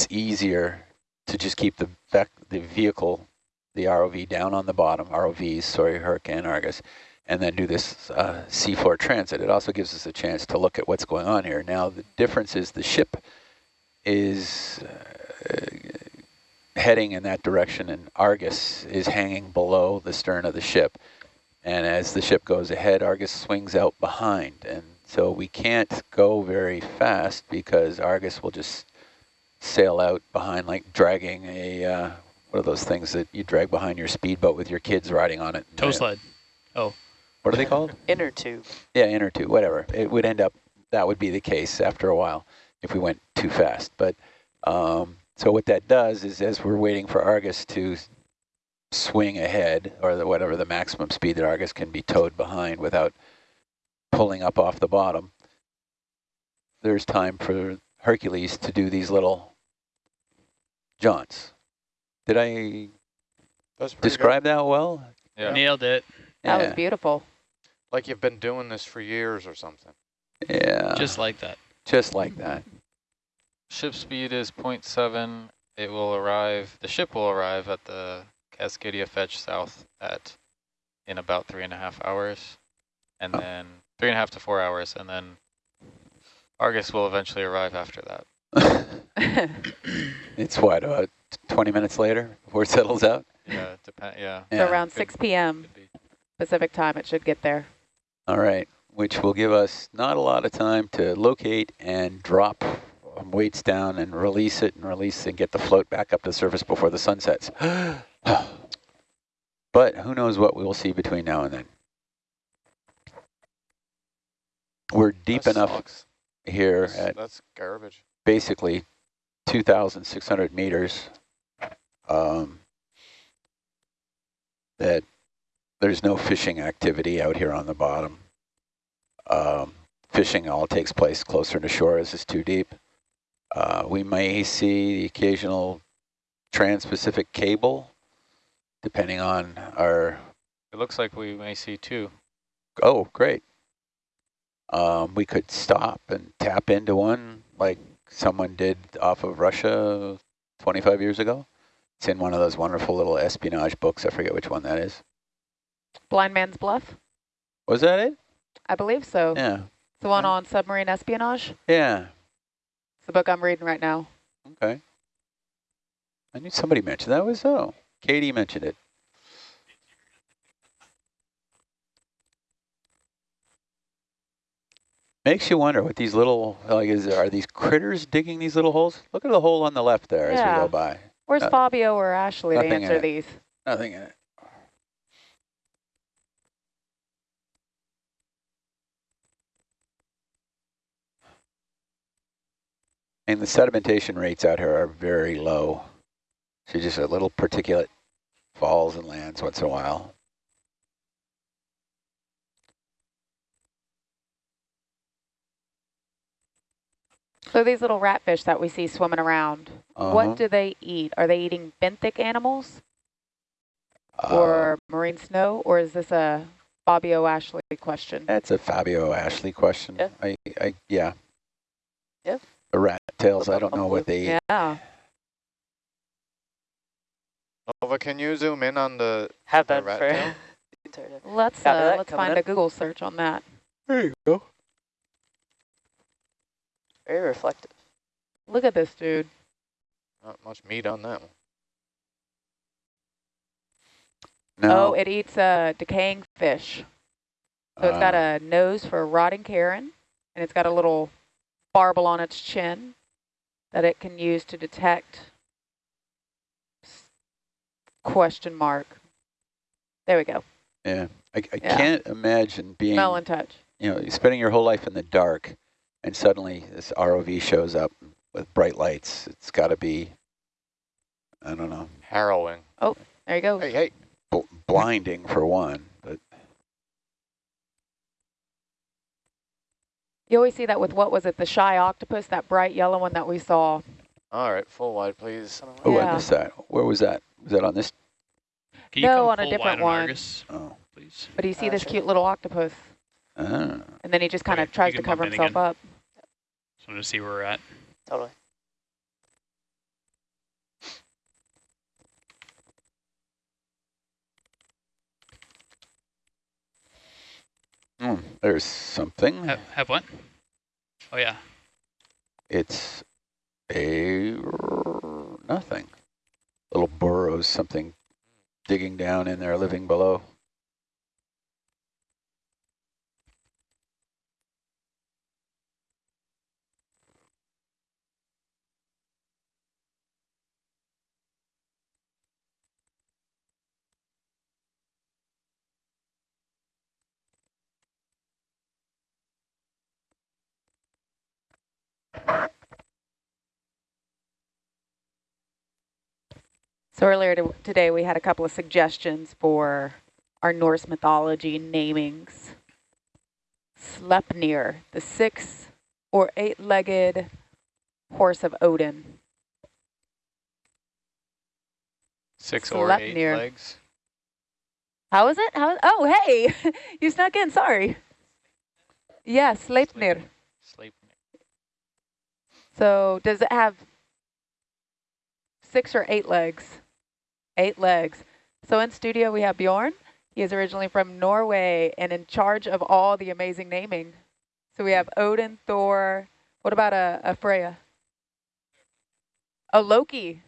it's easier to just keep the the vehicle, the ROV down on the bottom, ROVs, sorry, Hurricane Argus, and then do this uh, seafloor transit. It also gives us a chance to look at what's going on here. Now, the difference is the ship is uh, heading in that direction and Argus is hanging below the stern of the ship. And as the ship goes ahead, Argus swings out behind. And so we can't go very fast because Argus will just sail out behind like dragging a, uh, what are those things that you drag behind your speedboat with your kids riding on it? Tow sled. Oh. What are they called? Inner tube. Yeah, inner tube, whatever. It would end up, that would be the case after a while if we went too fast. But um, so what that does is as we're waiting for Argus to swing ahead or the, whatever the maximum speed that Argus can be towed behind without pulling up off the bottom, there's time for Hercules to do these little jaunts. Did I describe good. that well? Yeah. Nailed it. That yeah. was beautiful. Like you've been doing this for years or something. Yeah. Just like that. Just like that. Ship speed is 0.7. It will arrive, the ship will arrive at the Cascadia Fetch South at in about three and a half hours. And oh. then three and a half to four hours. And then Argus will eventually arrive after that. it's what, about 20 minutes later before it settles out? Yeah, depend. Yeah. So yeah. around 6 p.m. Pacific time, it should get there. All right, which will give us not a lot of time to locate and drop um, weights down and release it and release and get the float back up to the surface before the sun sets. but who knows what we will see between now and then. We're deep that enough sucks. here that's, at that's garbage. Basically 2,600 meters um, that there's no fishing activity out here on the bottom. Um, fishing all takes place closer to shore as it's too deep. Uh, we may see the occasional trans-Pacific cable, depending on our... It looks like we may see two. Oh, great. Um, we could stop and tap into one like someone did off of Russia 25 years ago. It's in one of those wonderful little espionage books. I forget which one that is. Blind Man's Bluff? Was that it? I believe so. Yeah. The one on submarine espionage? Yeah. It's the book I'm reading right now. Okay. I knew somebody mentioned that was oh. Katie mentioned it. Makes you wonder what these little, like, is are these critters digging these little holes? Look at the hole on the left there yeah. as we go by. Where's uh, Fabio or Ashley to answer these? Nothing in it. And the sedimentation rates out here are very low. So just a little particulate falls and lands once in a while. So these little ratfish that we see swimming around, uh -huh. what uh-huh. do they eat? Are they eating benthic animals uh, or marine snow, or is this a Fabio Ashley question? That's a Fabio Ashley question. Yeah. I, I, yeah. Yeah. The rat tails, I don't know what they eat. Yeah. Nova, can you zoom in on the, Have the that rat for tail? let's uh, let's find in. a Google search on that. There you go. Very reflective. Look at this dude. Not much meat on that one. No. Oh, it eats a decaying fish. So uh, it's got a nose for a rotting carrion, and it's got a little barbel on its chin that it can use to detect question mark. There we go. Yeah, I, I yeah. can't imagine being smell and touch. You know, spending your whole life in the dark, and suddenly this ROV shows up with bright lights. It's got to be, I don't know, harrowing. Oh, there you go. Hey, hey, B blinding for one. But You always see that with, what was it, the shy octopus, that bright yellow one that we saw. All right, full wide, please. Oh, yeah. I missed that. Where was that? Was that on this? no, on a different one. Argus, oh. please. But you see uh, this sure. cute little octopus. Ah. And then he just kind of tries to cover himself again. up wanted to see where we're at. Totally. Mm, there's something. Have, have what? Oh, yeah. It's a nothing. Little burrows, something digging down in there, living below. So earlier to, today we had a couple of suggestions for our Norse mythology namings. Sleipnir, the six or eight-legged horse of Odin. Six or eight Sleipnir. legs. How is it? How? Oh, hey, you snuck in. Sorry. Yeah, Sleipnir. Sleipnir. So does it have six or eight legs? Eight legs. So in studio we have Bjorn. He is originally from Norway and in charge of all the amazing naming. So we have Odin, Thor. What about a, a Freya? A Loki.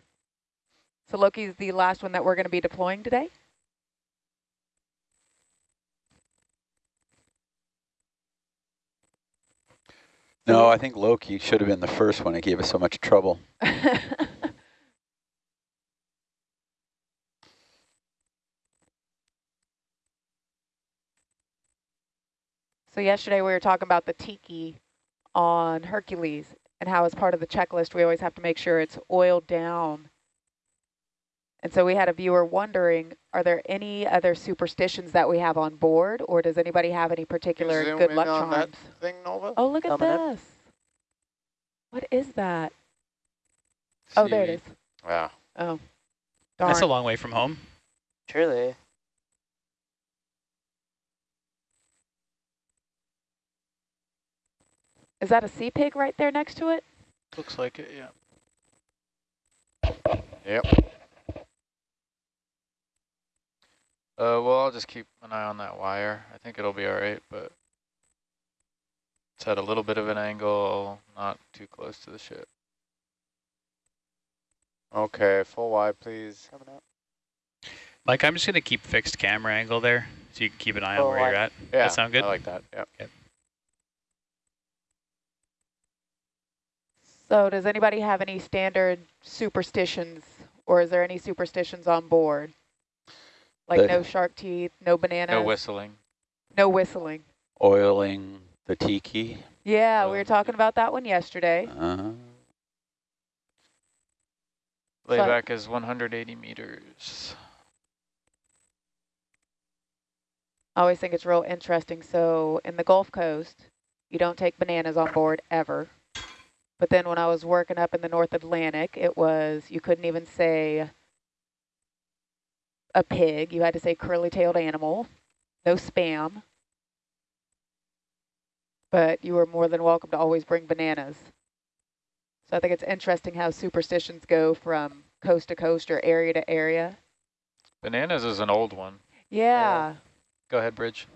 So Loki is the last one that we're going to be deploying today. No, I think Loki should have been the first one. It gave us so much trouble. So yesterday we were talking about the tiki on Hercules and how as part of the checklist we always have to make sure it's oiled down. And so we had a viewer wondering, are there any other superstitions that we have on board or does anybody have any particular zoom good luck on that charms? thing, Nova? Oh, look at Coming up. this. What is that? Oh, there it is. Seaweed. Yeah. Oh, darn. That's a long way from home. Truly. Is that a sea pig right there next to it? Looks like it, yeah. Yep. Uh, well, I'll just keep an eye on that wire. I think it'll be all right, but it's at a little bit of an angle, not too close to the ship. Okay, full wide, please. Coming up. Mike, I'm just going to keep fixed camera angle there so you can keep an eye Oh, on where you're at. Yeah, that sound good? I like that. Yep. So does anybody have any standard superstitions or is there any superstitions on board? Like The- no shark teeth, no bananas, No whistling. no whistling. Oiling the tiki. Yeah, we Um, were talking about that one yesterday. Uh, Layback is 180 meters. I always think it's real interesting. So in the Gulf Coast, you don't take bananas on board ever. But then when I was working up in the North Atlantic, it was, you couldn't even say a pig. You had to say curly-tailed animal, no spam. But you were more than welcome to always bring bananas. So I think it's interesting how superstitions go from coast to coast or area to area. Bananas is an old one. Yeah. Go ahead, Bridge.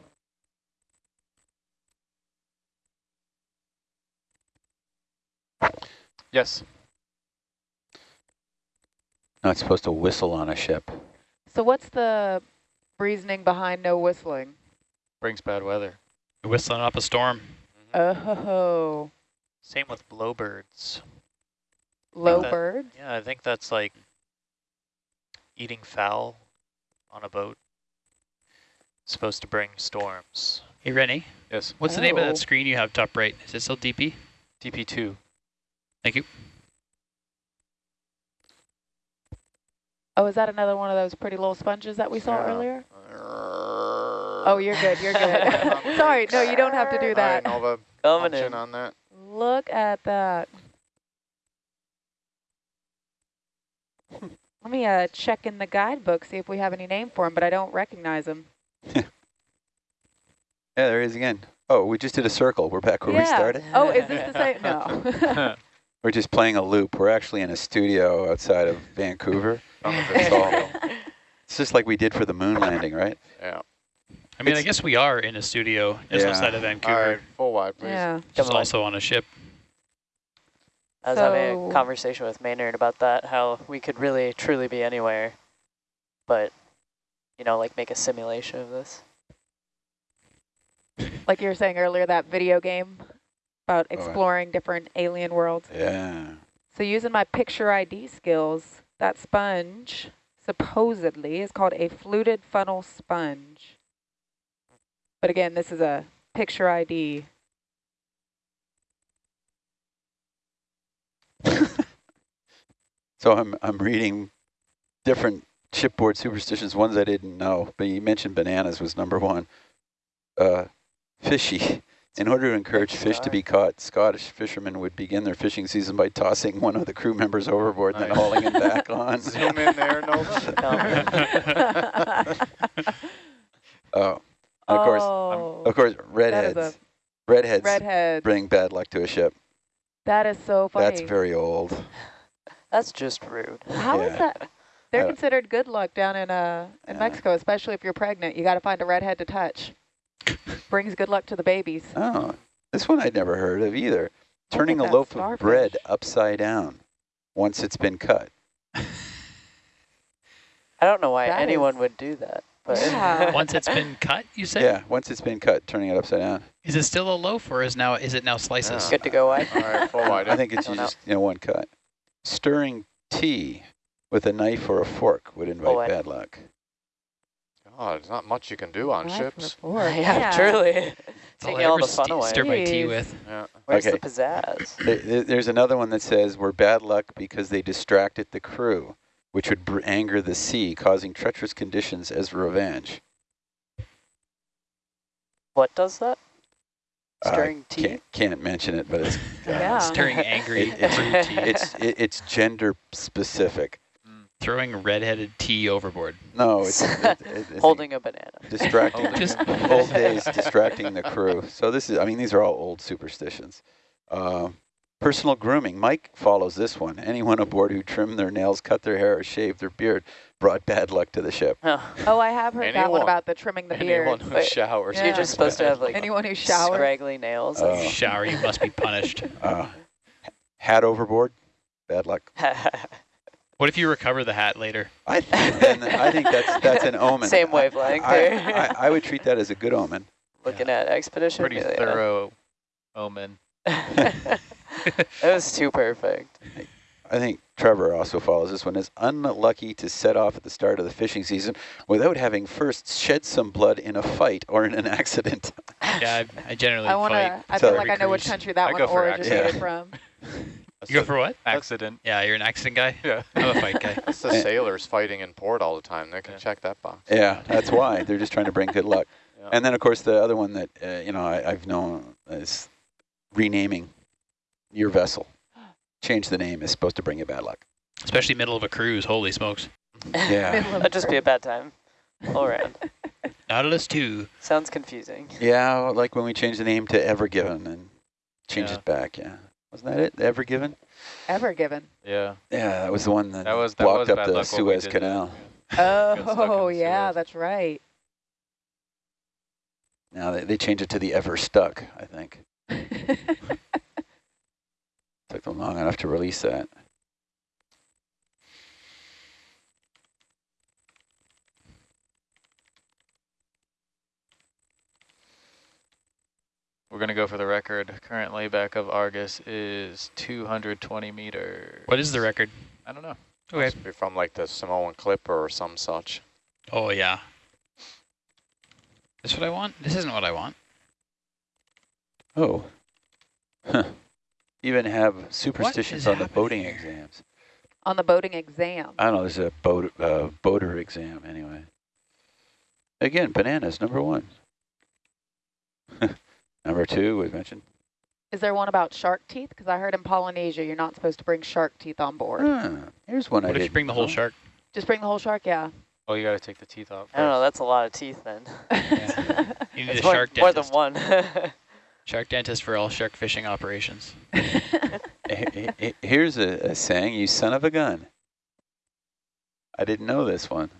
Yes. not supposed to whistle on a ship. So what's the reasoning behind no whistling? Brings bad weather. You're whistling up a storm. Oh, Same with blowbirds. low that- Yeah, I think that's like eating fowl on a boat. supposed to bring storms. Hey, Rennie, Yes. what's the name of Oh. that screen you have top right? Is it still DP? DP2. Thank you. Oh, is that another one of those pretty little sponges that we saw Yeah. earlier? Oh, you're good. You're good. Sorry, no, you don't have to do All right, that. Nova, Coming in in. on that. Look at that. Let me uh, check in the guidebook, see if we have any name for him, but I don't recognize him. Yeah, there he is again. Oh, we just did a circle. We're back where we started. Oh, is this the same? No. We're just playing a loop. We're actually in a studio outside of Vancouver. Oh, it's all- It's just like we did for the moon landing, right? yeah. I mean, I guess we are in a studio just Yeah. outside of All Vancouver, right, full wide, please. Yeah. just also on a ship. I was having a conversation with Maynard about that, how we could really truly be anywhere, but, you know, like make a simulation of this. Like you were saying earlier, that video game about Oh, exploring different alien worlds. Yeah. So using my picture ID skills, that sponge supposedly is called a fluted funnel sponge. But again, this is a picture ID. So I'm I'm reading different chipboard superstitions, ones I didn't know. But you mentioned bananas was number one. Uh, fishy. In order to encourage Thanks, fish to be caught, Scottish fishermen would begin their fishing season by tossing one of the crew members overboard and then hauling him back on. Zoom in there, Nova. Oh, and of course, oh, of course, that is redheads. a Redheads redhead. bring bad luck to a ship. That is so funny. That's very old. That's just rude. How is Yeah. that? They're Uh, considered good luck down in uh in Yeah. Mexico, especially if you're pregnant. You got to find a redhead to touch. Brings good luck to the babies. Oh, this one I'd never heard of either. Turning a that loaf of bread upside down once it's been cut. I don't know why That anyone is- would do that, but Yeah. Once it's been cut, you say? Yeah, once it's been cut, turning it upside down. Is it still a loaf or is now is it now slices? good to go wide. All right, full wide. I think it's Going just you know one cut. Stirring tea with a knife or a fork would invite Away. bad luck. God, there's not much you can do on Five for ships. four. yeah, truly. That's all Taking all the fun away. stir my tea with. Yeah. Where's Okay. the pizzazz? There- there- There's another one that says we're bad luck because they distracted the crew, which would br- anger the sea, causing treacherous conditions as revenge. What does that? I Stirring tea? Can't, can't mention it, but it's Yeah. Stirring angry It- it's- tea. it's it, it's gender specific. Throwing redheaded tea overboard. No, it's, it, it, it's Holding a banana. distracting. Just- old days distracting the crew. So this is, I mean, these are all old superstitions. Uh, personal grooming. Mike follows this one. Anyone aboard who trimmed their nails, cut their hair, or shaved their beard brought bad luck to the ship. Oh, Oh, I have heard that one about the trimming the beard. Anyone who showers. Yeah. You're just supposed to have like Anyone who showers. scraggly nails. Oh. Shower, you must be punished. Uh, hat overboard, bad luck. What if you recover the hat later? I think, then, I think that's that's an omen. Same wavelength I, there. I, I would treat that as a good omen. Looking at expedition. Pretty yeah. thorough omen. that was too perfect. I think Trevor also follows this one as unlucky to set off at the start of the fishing season without having first shed some blood in a fight or in an accident. Yeah, I, I generally I want fight. to. I So- feel like I know which country that I one originated accident. from. That's You go a for what? accident. Yeah, you're an accident guy? Yeah. I'm a fight guy. That's the sailors fighting in port all the time. They can Yeah. check that box. Yeah, that's why they're just trying to bring good luck. Yeah. And then, of course, the other one that uh, you know I, I've known is renaming your vessel. Change the name is supposed to bring you bad luck. Especially middle of a cruise. Holy smokes. Yeah, That'd just be a bad time. All right. Nautilus 2. Sounds confusing. yeah, like when we changed the name to Ever Given and change Yeah. it back. Yeah, wasn't that it? Ever Given. Ever given. Yeah. Yeah, that was the one that, That was that blocked was up the luck what we Suez Canal. Got Oh, yeah, Suez. that's right. Now they, they changed it to the Ever Stuck. I think took them long enough to release that. We're gonna go for the record. Current layback of Argus is 220 meters. What is the record? I don't know. Okay. Must be from like the Samoan Clipper or some such. Oh, yeah. This what I want? This isn't what I want. Oh. Huh. Even have superstitions is on the boating exams. On the boating exam. I don't know, there's a boat, uh, boater exam anyway. Again, bananas, number one. number two, we mentioned. Is there one about shark teeth? Because I heard in Polynesia you're not supposed to bring shark teeth on board. Ah, here's one I What if you didn't bring the whole know. shark? Just bring the whole shark, yeah. Oh, you gotta take the teeth off. I don't know. That's a lot of teeth then. You need It's a more, shark more than one. Shark dentist for all shark fishing operations. He- he- he- Here's a, a saying, you son of a gun. I didn't know this one.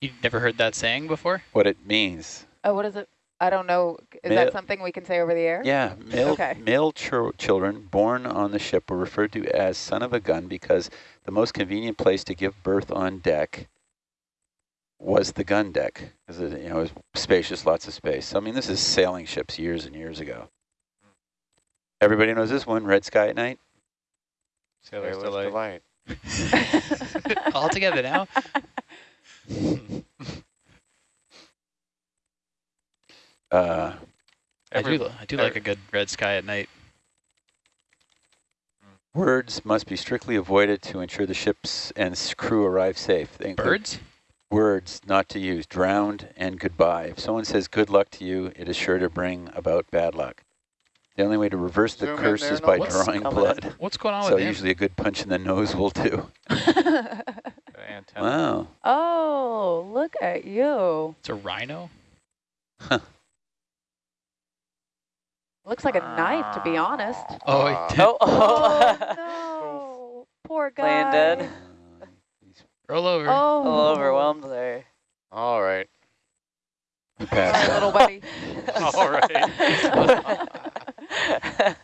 You never heard that saying before? What it means. Oh, what is it? I don't know. Is Male- that something we can say over the air? Yeah, male, Okay. male chil- children born on the ship were referred to as son of a gun because the most convenient place to give birth on deck was the gun deck, because it, you know, it was spacious, lots of space. So, I mean, this is sailing ships years and years ago. Everybody knows this one, Red Sky at Night? Sailor's Sailor's Delight. delight. All together now? Uh, I do, I do like a good red sky at night. words must be strictly avoided to ensure the ships and crew arrive safe. They Birds? Words not to use, drowned and goodbye. If someone says good luck to you, it is sure to bring about bad luck. The only way to reverse the Zoom curse there, is by Noah. drawing Coming blood. What's going on So with him? usually a good punch in the nose will do. Wow. oh, look at you. It's a rhino? Looks like a knife, to be honest. Oh, it did. Oh, Oh, oh. no. Poor guy. Laying dead. Uh, Roll over. Oh. A little overwhelmed there. All right. he Sorry, passed out. little buddy. All right. Done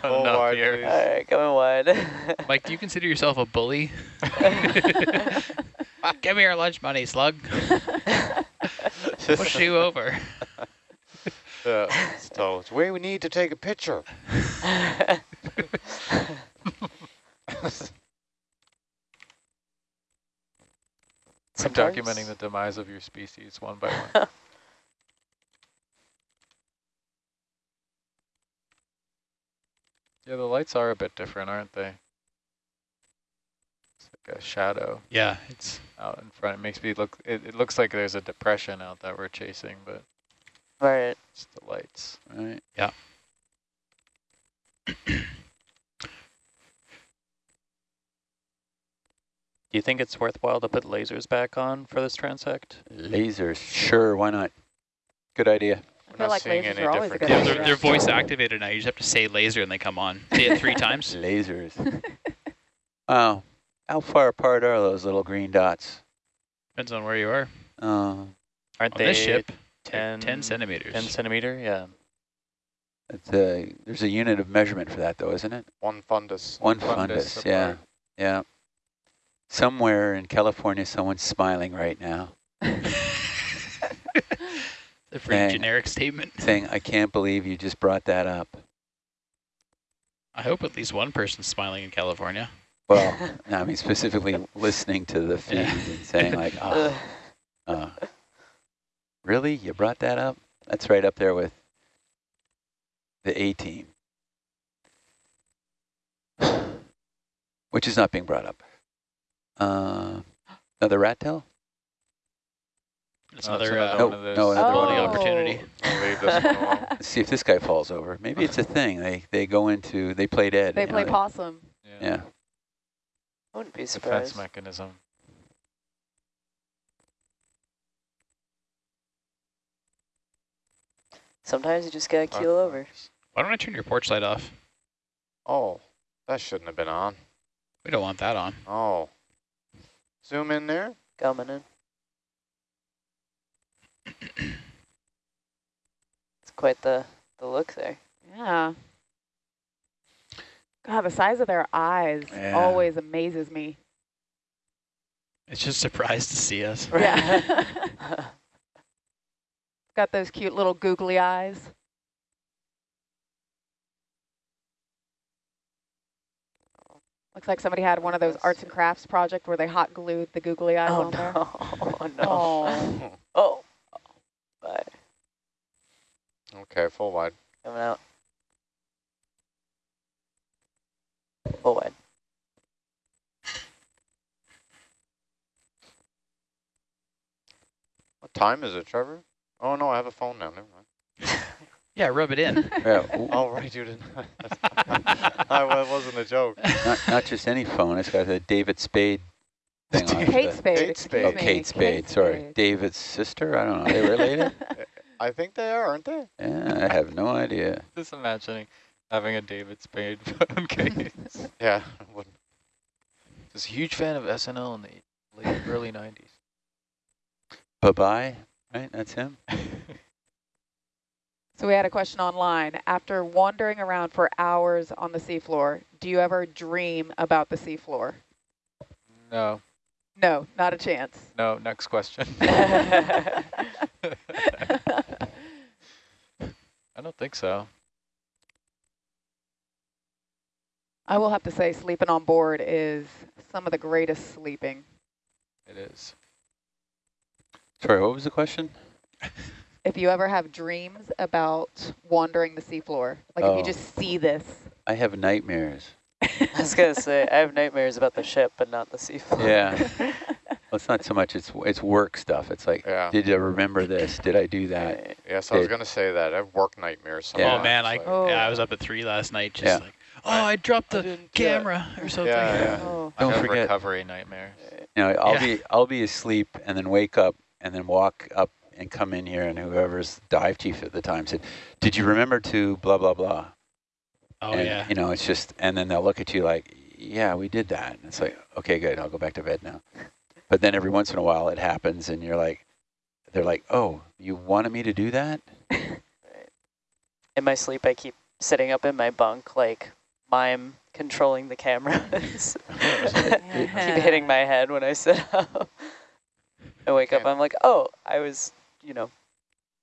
Full enough wide, here. All right, going wide. Mike, do you consider yourself a bully? Give me your lunch money, slug. Push you over. Yeah, so it's where we need to take a picture. I'm documenting the demise of your species one by one. yeah, the lights are a bit different, aren't they? It's like a shadow Yeah, it's out in front. It makes me look, it, it looks like there's a depression out that we're chasing, but Right. it's the lights. Right. Yeah. Do you think it's worthwhile to put lasers back on for this transect? Lasers, sure, why not? Good idea. I We're feel not like seeing lasers any are always a good yeah, colors. they're, they're voice activated now. You just have to say laser and they come on. Say it three times. Lasers. Wow. How far apart are those little green dots? Depends on where you are. Uh, Aren't On they this ship, 10, 10 centimeters. 10 centimeter? Yeah. it's a, there's a unit of measurement for that though, isn't it? One fundus. One fundus fundus, yeah, yeah. Somewhere in California, someone's smiling right now, The free Dang. generic statement. saying, I can't believe you just brought that up. I hope at least one person's smiling in California. Well, no, I mean specifically listening to the feed Yeah. and saying like, oh, uh, really? You brought that up? That's right up there with the A team, which is not being brought up. Uh, another rat tail? It's Oh, it's another, another uh, No, one of those. no, another one. Oh. opportunity. I'll leave this one alone. Let's see if this guy falls over. Maybe it's a thing. They they go into they play dead. They you know, play possum. Yeah. I wouldn't be surprised. Defense surprised. mechanism. Sometimes you just gotta keel over. Why don't I turn your porch light off? Oh, that shouldn't have been on. We don't want that on. Oh. Zoom in there. Coming in. It's quite the, the look there. Yeah. God, the size of their eyes Yeah. always amazes me. It's just surprised to see us. Yeah. Got those cute little googly eyes. Looks like somebody had one of those arts and crafts project where they hot glued the googly eyes oh on there. no. Oh no. Oh. Oh. Bye. Okay, full wide. Coming out. Full wide. What time is it, Trevor? Oh no, I have a phone now. Never mind. Yeah, rub it in. Yeah, ooh, Oh right, you didn't. I, wasn't a joke. not, not just any phone. It's got a David Spade thing on it. Kate The- Spade, Kate Spade. Oh, me. Kate Spade, sorry. Spade. David's sister? I don't know. Are they related? I think they are, aren't they? yeah, I have no idea. Just imagining having a David Spade phone case. Yeah. I wouldn't. Just a huge fan of SNL in the late early 90s. Bye-bye, right? That's him? So we had a question online. After wandering around for hours on the seafloor, do you ever dream about the seafloor? No, No, not a chance. no, next question. I don't think so. I will have to say sleeping on board is some of the greatest sleeping. It is. Sorry, what was the question? If you ever have dreams about wandering the seafloor, like if Oh. you just see this. I have nightmares. I was gonna say I have nightmares about the ship, but not the seafloor. Yeah. Well, it's not so much, it's it's work stuff. It's like, Yeah. did I remember this? Did I do that? Right. Yes, I was going to say that. I have work nightmares Yeah. Oh man, I like- Oh. yeah, I was up at three last night, just Yeah. like, oh, I dropped the didn't do it. camera or something. Yeah, yeah. Oh. I Don't have forget- recovery nightmares. You know, I'll Yeah. be I'll be asleep and then wake up and then walk up and come in here and whoever's dive chief at the time said, "Did you remember to blah blah blah?" Oh and, yeah. You know, it's just and then they'll look at you like, "Yeah, we did that." And it's like, "Okay, good. I'll go back to bed now." But then every once in a while it happens and you're like they're like, "Oh, you wanted me to do that?" In my sleep, I keep sitting up in my bunk, like mime controlling the cameras. keep hitting my head when I sit up. I wake up, I'm like, oh, I was, you know,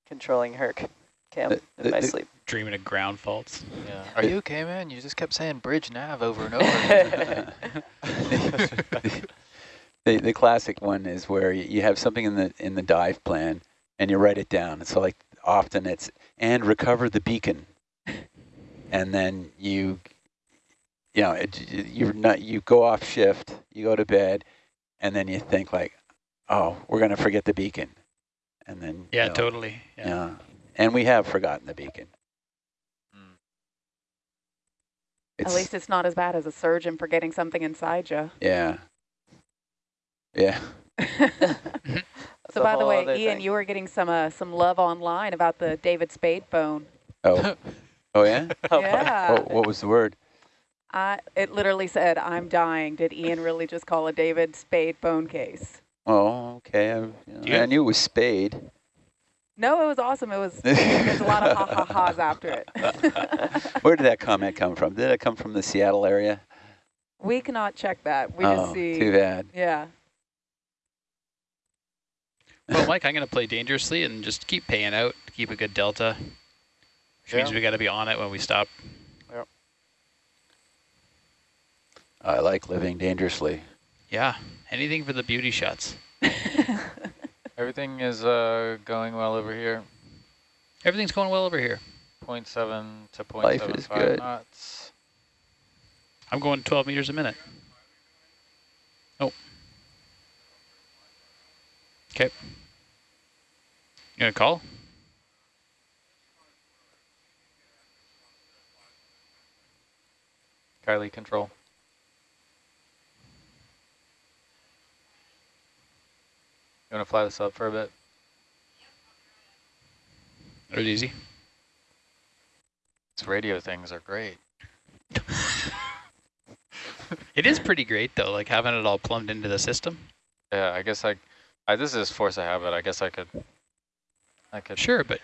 controlling Herc cam The- in the- my the- sleep. Dreaming of ground faults. Yeah. Are you okay, man? You just kept saying bridge nav over and over. the the classic one is where you have something in the in the dive plan and you write it down. So like often it's and recover the beacon, and then you you know it, you're not you go off shift, you go to bed, and then you think like, oh, we're gonna forget the beacon, and then Yeah, you know, totally. Yeah. yeah, and we have forgotten the beacon. Mm. At least it's not as bad as a surgeon forgetting something inside you. yeah, yeah. So by the way, Ian, thing. you were getting some uh, some love online about the David Spade phone. Oh, oh yeah. yeah. What, what was the word? I, it literally said, I'm dying. Did Ian really just call a David Spade phone case? Oh, okay. I, you know, Do I knew it was Spade. No, it was awesome. It was, there's a lot of ha-ha-ha's after it. Where did that comment come from? Did it come from the Seattle area? we cannot check that. We oh, just see, too bad. yeah. Well, Mike, I'm going to play dangerously and just keep paying out, keep a good delta. Which means Yeah. we got to be on it when we stop. Yep. I like living dangerously. Yeah, anything for the beauty shots. Everything is uh, going well over here. Everything's going well over here. 0.7 to Life is 0.75 good. knots. I'm going 12 meters a minute. Oh. Okay. You gonna call? Kylie control. You want to fly this up for a bit? It was easy. These radio things are great. It is pretty great though, like having it all plumbed into the system. Yeah, I guess I, I this is force of habit. I guess I could, I could. Sure, but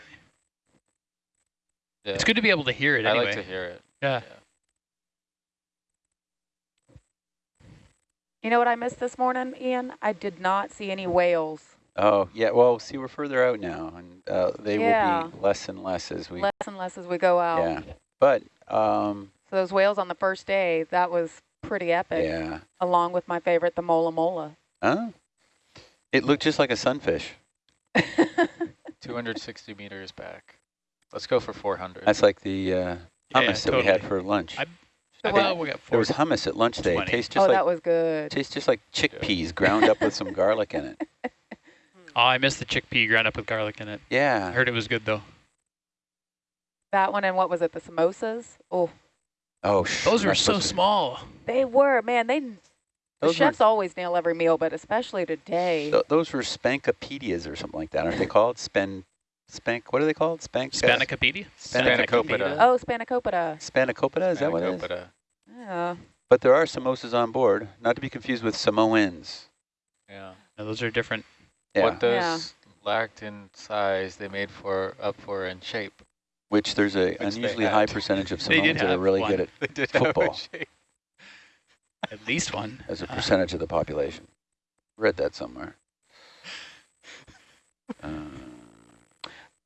Yeah. it's good to be able to hear it I anyway. like to hear it. yeah. You know what I missed this morning, Ian? I did not see any whales. Oh, yeah. Well, see, we're further out now, and uh, they Yeah. will be less and less as we. Less and less as we go out. Yeah. But, um, So those whales on the first day, that was pretty epic, yeah. along with my favorite, the mola mola. Huh? It looked just like a sunfish. 260 meters back. Let's go for 400. That's like the uh, Yeah, hummus that we had for lunch. I- The I what? think we got There was hummus at lunch today. It 20. tastes oh, just that was good. tastes just like chickpeas ground up with some garlic in it. Hmm. Oh, I missed the chickpea ground up with garlic in it. Yeah. I heard it was good though. That one and what was it, the samosas? Oh, Oh, sh- Those were so small. they were, man. They the Those were- chefs always nail every meal, but especially today. Th- those were spankopedias or something like that, aren't they called? Span, spank. What are they called? Spank. Spanakopedi? Spanakopita. Oh, spanakopita. Spanakopita. Is that what it is? Spanakopita. Yeah. But there are samosas on board, not to be confused with Samoans. Yeah. No, those are different. Yeah. What does Yeah. lacked in size, they made for up for in shape. Which there's a Which unusually high percentage of Samoans that are really one. good at They did Football. have a shape. At least one. as a Uh, percentage of the population. Read that somewhere. Uh,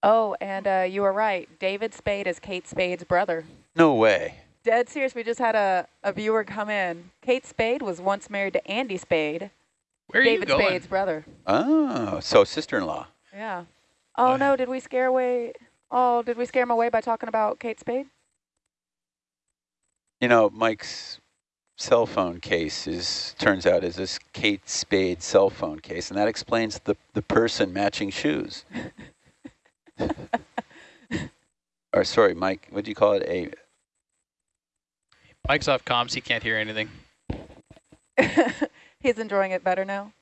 Oh, and uh, you were right. David Spade is Kate Spade's brother. no way. Dead serious. We just had a, a viewer come in. Kate Spade was once married to Andy Spade, Where are David you going? Spade's brother. Oh, so sister-in-law. Yeah. Oh Uh, no, did we scare away? Oh, did we scare him away by talking about Kate Spade? You know, Mike's cell phone case is turns out is this Kate Spade cell phone case, and that explains the the person matching shoes. or sorry, Mike, what do you call it? A Mike's off comms. He can't hear anything. He's enjoying it better now.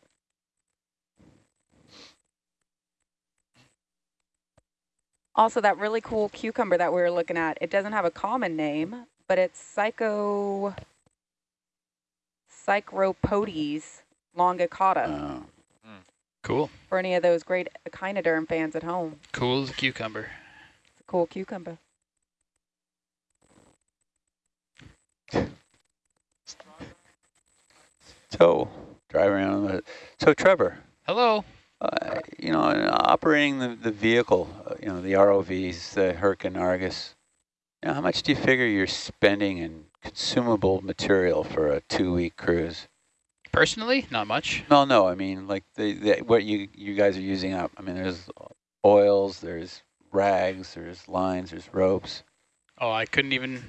Also, that really cool cucumber that we were looking at, it doesn't have a common name, but it's Psycho Psychropotes longicauda uh, Cool. for any of those great echinoderm fans at home. Cool as a cucumber. It's a cool cucumber. so drive around. the- So Trevor, Hello. uh, you know, operating the the vehicle, uh, you know, the ROVs, the Hurricane Argus. You know, how much do you figure you're spending in consumable material for a two-week cruise? Personally, not much. No, no, I mean like the, the what you you guys are using up. I mean, there's oils, there's rags, there's lines, there's ropes, Oh, I couldn't even.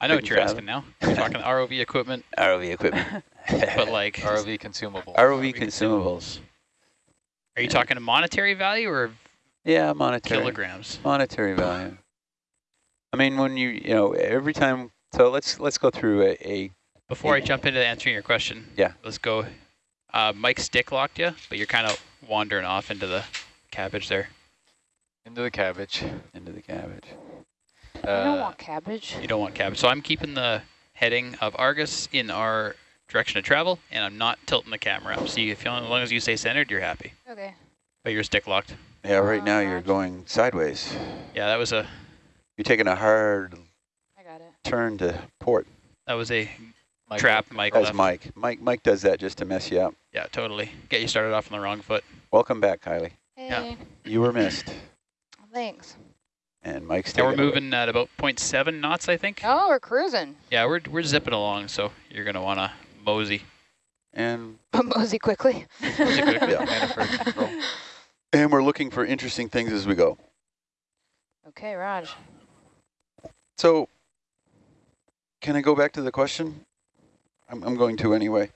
I know what Couldn't you're fathom. asking now. You're talking ROV equipment, ROV equipment, but like, ROV consumable. ROV consumables. are you talking a monetary value or Yeah, monetary kilograms? monetary value. I mean, when you you know every time. So let's let's go through a, a Before I jump into answering your question, Yeah. let's go. Uh, Mike stick locked you, but you're kind of wandering off into the cabbage there. Into the cabbage. into the cabbage. I don't Uh, want cabbage. You don't want cabbage. So I'm keeping the heading of Argus in our direction of travel, and I'm not tilting the camera up. So you, if you, as long as you stay centered, you're happy. Okay. But you're stick locked. Yeah, right now Uh, you're going sideways. Yeah, that was a You're taking a hard I got it. turn to port. that was a Mike, trap. Mike That's. Mike. Mike Mike does that just to mess you up. Yeah, totally. Get you started off on the wrong foot. Welcome back, Kylie. Yeah. You were missed, Thanks. and Mike's Yeah, we're taking it away. moving at about 0.7 knots, I think. Oh, we're cruising. Yeah, we're we're zipping along, so you're gonna wanna mosey. And Mosey quickly. Mosey quickly. Yeah. And we're looking for interesting things as we go. Okay, Raj. So, can I go back to the question? I'm I'm going to anyway.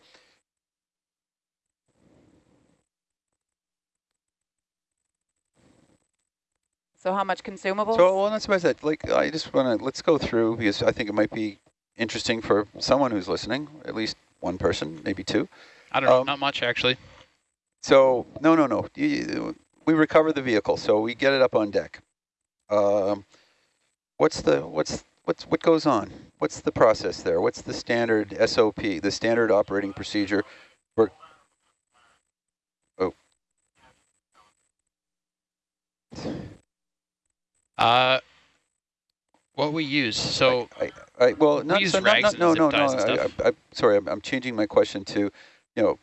So how much consumables? So, well, that's about that. Like, I just want to let's go through because I think it might be interesting for someone who's listening, at least one person, maybe two. I don't know, Um, not much actually. So, no, no, no. You- you- We recover the vehicle, so we get it up on deck. Um, what's the what's what's what goes on? What's the process there? What's the standard SOP, the standard operating procedure? For oh, Uh, what we use. So I, I well, not, use so not, not, and no, no, no. I. I, I, sorry, I'm, I'm changing my question to, you know,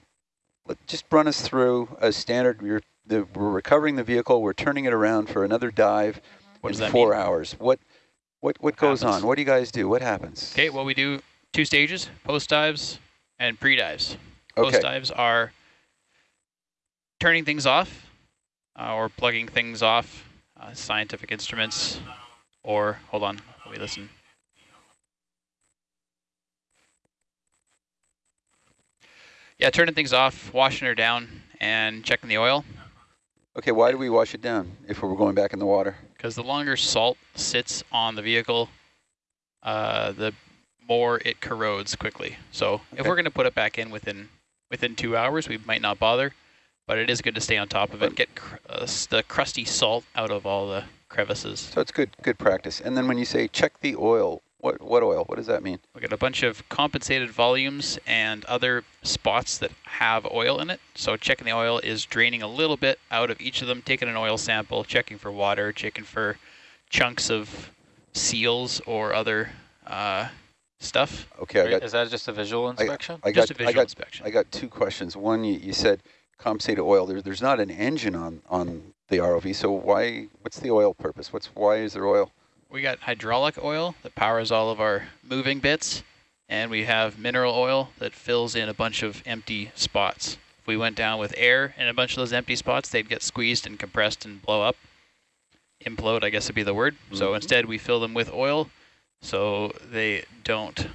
just run us through a standard. You're the, we're recovering the vehicle. We're turning it around for another dive. what in four mean? hours. What what what goes happens? on? What do you guys do? What happens? Okay, well we do two stages: post dives and pre dives. Okay. Post dives are turning things off uh, or plugging things off, uh, scientific instruments, or hold on, let me listen. Yeah, turning things off, washing her down, and checking the oil. Okay. Why do we wash it down if we're going back in the water? Because the longer salt sits on the vehicle, uh, the more it corrodes quickly. So if we're going to put it back in within within two hours, we might not bother, but it is good to stay on top of it, get cr uh, the crusty salt out of all the crevices. So it's good good practice. And then when you say check the oil, What what oil? What does that mean? We got a bunch of compensated volumes and other spots that have oil in it. So checking the oil is draining a little bit out of each of them, taking an oil sample, checking for water, checking for chunks of seals or other uh, stuff. Okay, I Right, got Is that just a visual inspection? I Just got a I visual got inspection. I got two questions. One, you, you said compensated oil. There, there's not an engine on on the ROV, so why? What's the oil purpose? What's why is there oil? We got hydraulic oil that powers all of our moving bits, and we have mineral oil that fills in a bunch of empty spots. If we went down with air in a bunch of those empty spots, they'd get squeezed and compressed and blow up. Implode, I guess would be the word. So Mhm. instead we fill them with oil so they don't.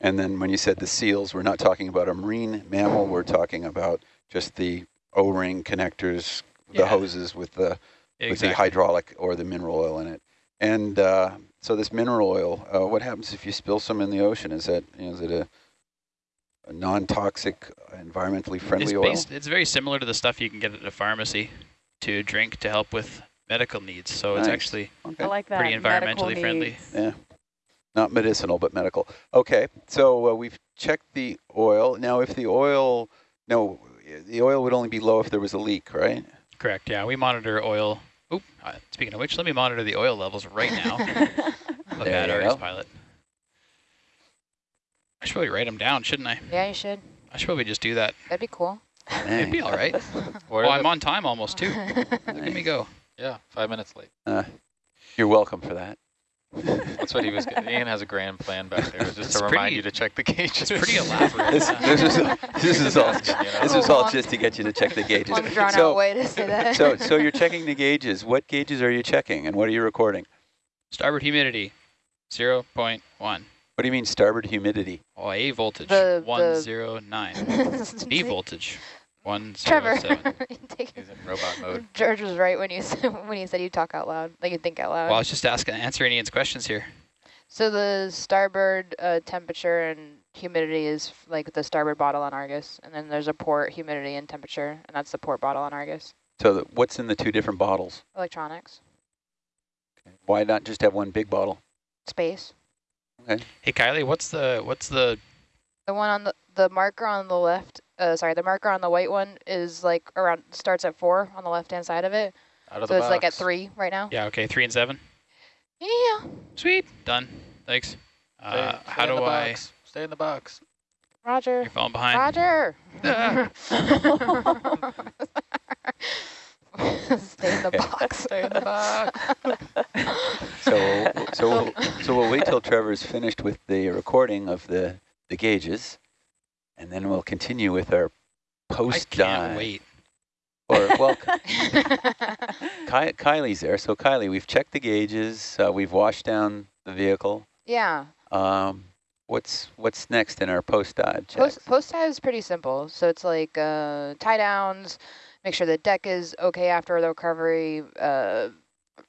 And then when you said the seals, we're not talking about a marine mammal. We're talking about just the O-ring connectors, the Yeah. hoses with the with the hydraulic or the mineral oil in it. And uh, so this mineral oil, uh, what happens if you spill some in the ocean? Is that you know, is it a, a non-toxic, environmentally friendly it's oil? it's very similar to the stuff you can get at a pharmacy to drink to help with medical needs. So it's actually Okay. I like that. Pretty medical environmentally friendly. needs. Yeah. Not medicinal, but medical. Okay, so uh, we've checked the oil. Now, if the oil, no, the oil would only be low if there was a leak, right? Correct. Yeah, we monitor oil. Oop, uh, speaking of which, let me monitor the oil levels right now. Look There at you Pilot. I should probably write them down, shouldn't I? Yeah, you should. I should probably just do that. That'd be cool. It'd be all right. Well, I'm on time almost too. Look at me go. Yeah, five minutes late. Uh, you're welcome for that. That's what he was getting. Ian has a grand plan back there, just It's to remind you to check the gauges. It's pretty elaborate. This, this is this is all Just you know? this is all just to get you to check the gauges. Long drawn So- out way to say that. So so you're checking the gauges. What gauges are you checking, and what are you recording? Starboard humidity, 0.1. What do you mean starboard humidity? Oh, A voltage, The- the- 109. B voltage, Trevor, 107. take- He's in robot mode. George was right when you when he said you talk out loud, like you think out loud. Well, I was just asking, answering Ian's questions here. So the starboard uh, temperature and humidity is like the starboard bottle on Argus, and then there's a port humidity and temperature, and that's the port bottle on Argus. So the, what's in the two different bottles? Electronics, Okay. Why not just have one big bottle? space. Okay. Hey, Kylie, what's the what's the The one on the the marker on the left, uh, sorry, the marker on the white one is like around starts at four on the left hand side of it. Out of So the it's like at three right now. yeah? Okay, three and seven. Yeah. Sweet, done. Thanks. Stay- Uh, stay how in the do I? box. Stay in the box. Roger. You're falling behind. Roger. Stay in the box. Stay in the box. So so we'll, so we'll wait till Trevor's finished with the recording of the the gauges, and then we'll continue with our post dive. I post can't wait. Or well, Ky Kylie's there. So Kylie, we've checked the gauges. Uh, we've washed down the vehicle. yeah. Um, what's what's next in our post dive checks? Post post dive is pretty simple. So it's like uh, tie downs, make sure the deck is okay after the recovery. Uh,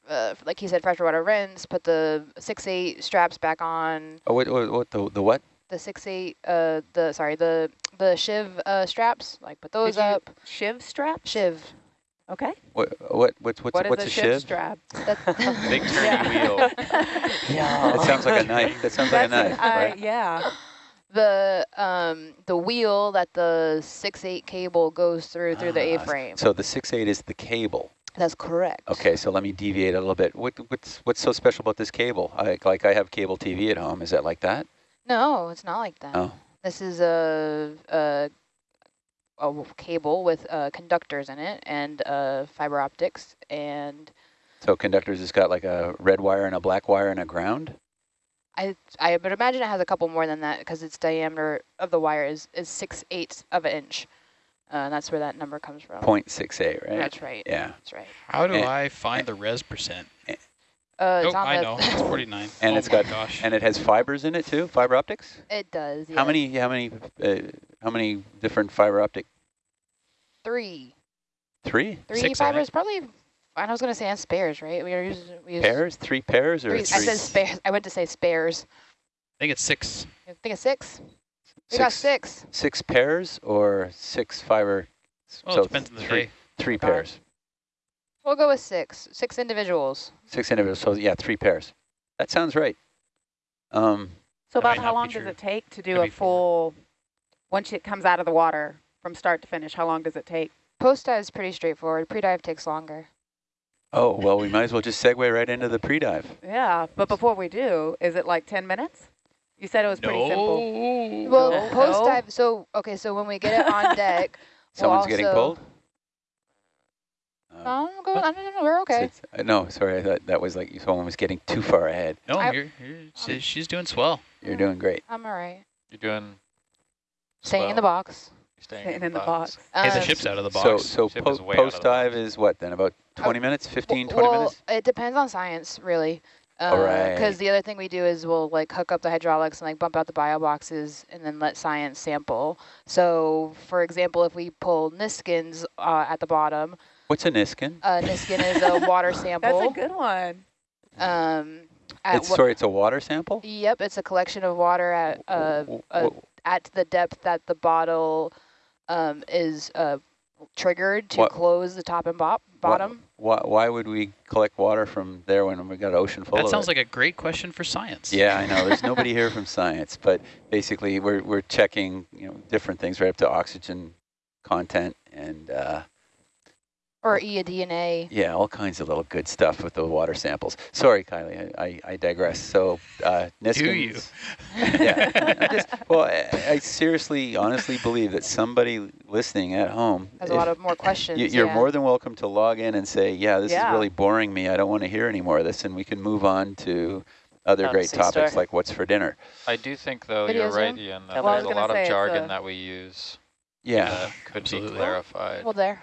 uh, like he said, freshwater rinse. Put the six eight straps back on. oh, what, what, what the the what? The six eight. Uh, the sorry the the shiv uh, straps. Like put those Did you- up. Shiv strap? Shiv. Okay. What what what's what's What is what's a a shiv, shiv? strap? That, Big turny Yeah. wheel. That sounds like a knife. That sounds like a knife, an- uh, right? Yeah. the um the wheel that the six eight cable goes through through the Ah, A-frame. So the six eight is the cable. That's correct. Okay, so let me deviate a little bit. What what's what's so special about this cable? I, like I have cable TV at home. Is that like that? No, it's not like that. Oh, This is a a cable with uh, conductors in it and uh, fiber optics and so conductors has got like a red wire and a black wire and a ground. I I would imagine it has a couple more than that because its diameter of the wire is is six eighths of an inch. Uh, and that's where that number comes from. Point six eight, right? That's right. Yeah. That's right. How do And- I find the res percent? Uh, Oh, it's I know. It's 49. And oh it's my got- gosh. And it has fibers in it too, fiber optics. it does. How many? How many? Uh, how many different fiber optic? Three. Three Three Six, I fibers, probably. I was gonna say and spares, right? We are using we use pairs, three pairs, or Three, three? I said spares. I went to say spares. I think it's six. I think it's six. We got six. Six pairs or six fiber? Well, so it depends on the three, day. Three God. pairs. We'll go with six. Six individuals. Six individuals. So yeah, three pairs. That sounds right. Um, So about how long does it take to do a be four. full, once it comes out of the water from start to finish, how long does it take? Post dive is pretty straightforward. Pre-dive takes longer. oh, well, we might as well just segue right into the pre-dive. Yeah, but before we do, is it like 10 minutes? You said it was pretty simple. No. Well, No. post-dive, So okay, so when we get it on deck, we'll Someone's getting pulled? Uh, Um, go, no, no, no, we're okay. it's- uh, no, sorry, I thought that was like you someone was getting too far ahead. No, I- you're, you're, she- she's doing swell. You're doing great. I'm all right. You're doing Staying in the box. You're staying Staying in the box. Hey, the Um, ship's out of the So, box. so Ship po is way out of the post-dive is what then, about 20 minutes, 15, 20 well, minutes? it depends on science, really. All right. Because the other thing we do is we'll like hook up the hydraulics and like bump out the bio boxes and then let science sample. So, for example, if we pull Niskins uh, at the bottom, What's a Niskin? uh, Niskin is a water sample. That's a good one. Um, at It's, sorry, it's a water sample? Yep, it's a collection of water at uh, W- uh, at the depth that the bottle um, is uh, triggered to What- close the top and bop bottom. Why, why would we collect water from there when we got an ocean full That of sounds it? like a great question for science. Yeah, I know. There's nobody here from science, but basically we're we're checking, you know, different things right up to oxygen content and Or E eDNA. yeah, all kinds of little good stuff with the water samples. Sorry, Kylie, I, I, I digress. So uh, Do you? Niskins- yeah. I'm just, well, I, I seriously, honestly believe that somebody listening at home, Has a if- lot of more questions. you, you're yeah. more than welcome to log in and say, yeah, this Yeah. is really boring me. I don't want to hear any more of this. And we can move on to other Down great topics C-Star. like what's for dinner. I do think, though, Video you're right, Zoom? Ian, Yeah, that well, there's a lot of jargon a- that we use Yeah. that could Absolutely. be clarified. Well, there.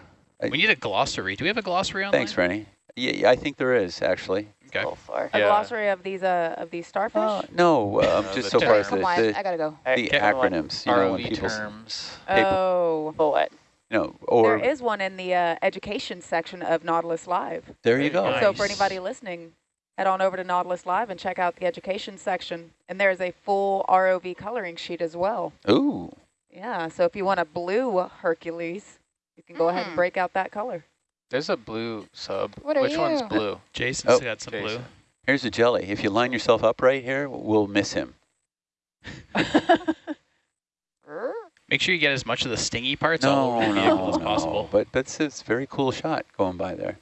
We need a glossary. Do we have a glossary online? Thanks, Rennie. Yeah, yeah, I think there is, actually. Okay. So far. A Yeah. glossary of these uh of these starfish? Uh, no, um, Uh, just the so far as term. the, the, I gotta go. The okay, acronyms, you know, when people, terms. people- oh. For what? you know, or there is one in the uh, education section of Nautilus Live. there you go. Nice. So for anybody listening, head on over to Nautilus Live and check out the education section. And there's a full ROV coloring sheet as well. Ooh, Yeah, so if you want a blue Hercules, you can go ahead and Mm. break out that color. There's a blue sub. What are Which one's you? blue? Jason's Oh, got some blue. Jason. here's a jelly. If you line yourself up right here, we'll miss him. Make sure you get as much of the stingy parts all No, over the vehicle no, as no. possible. But that's it's a very cool shot going by there.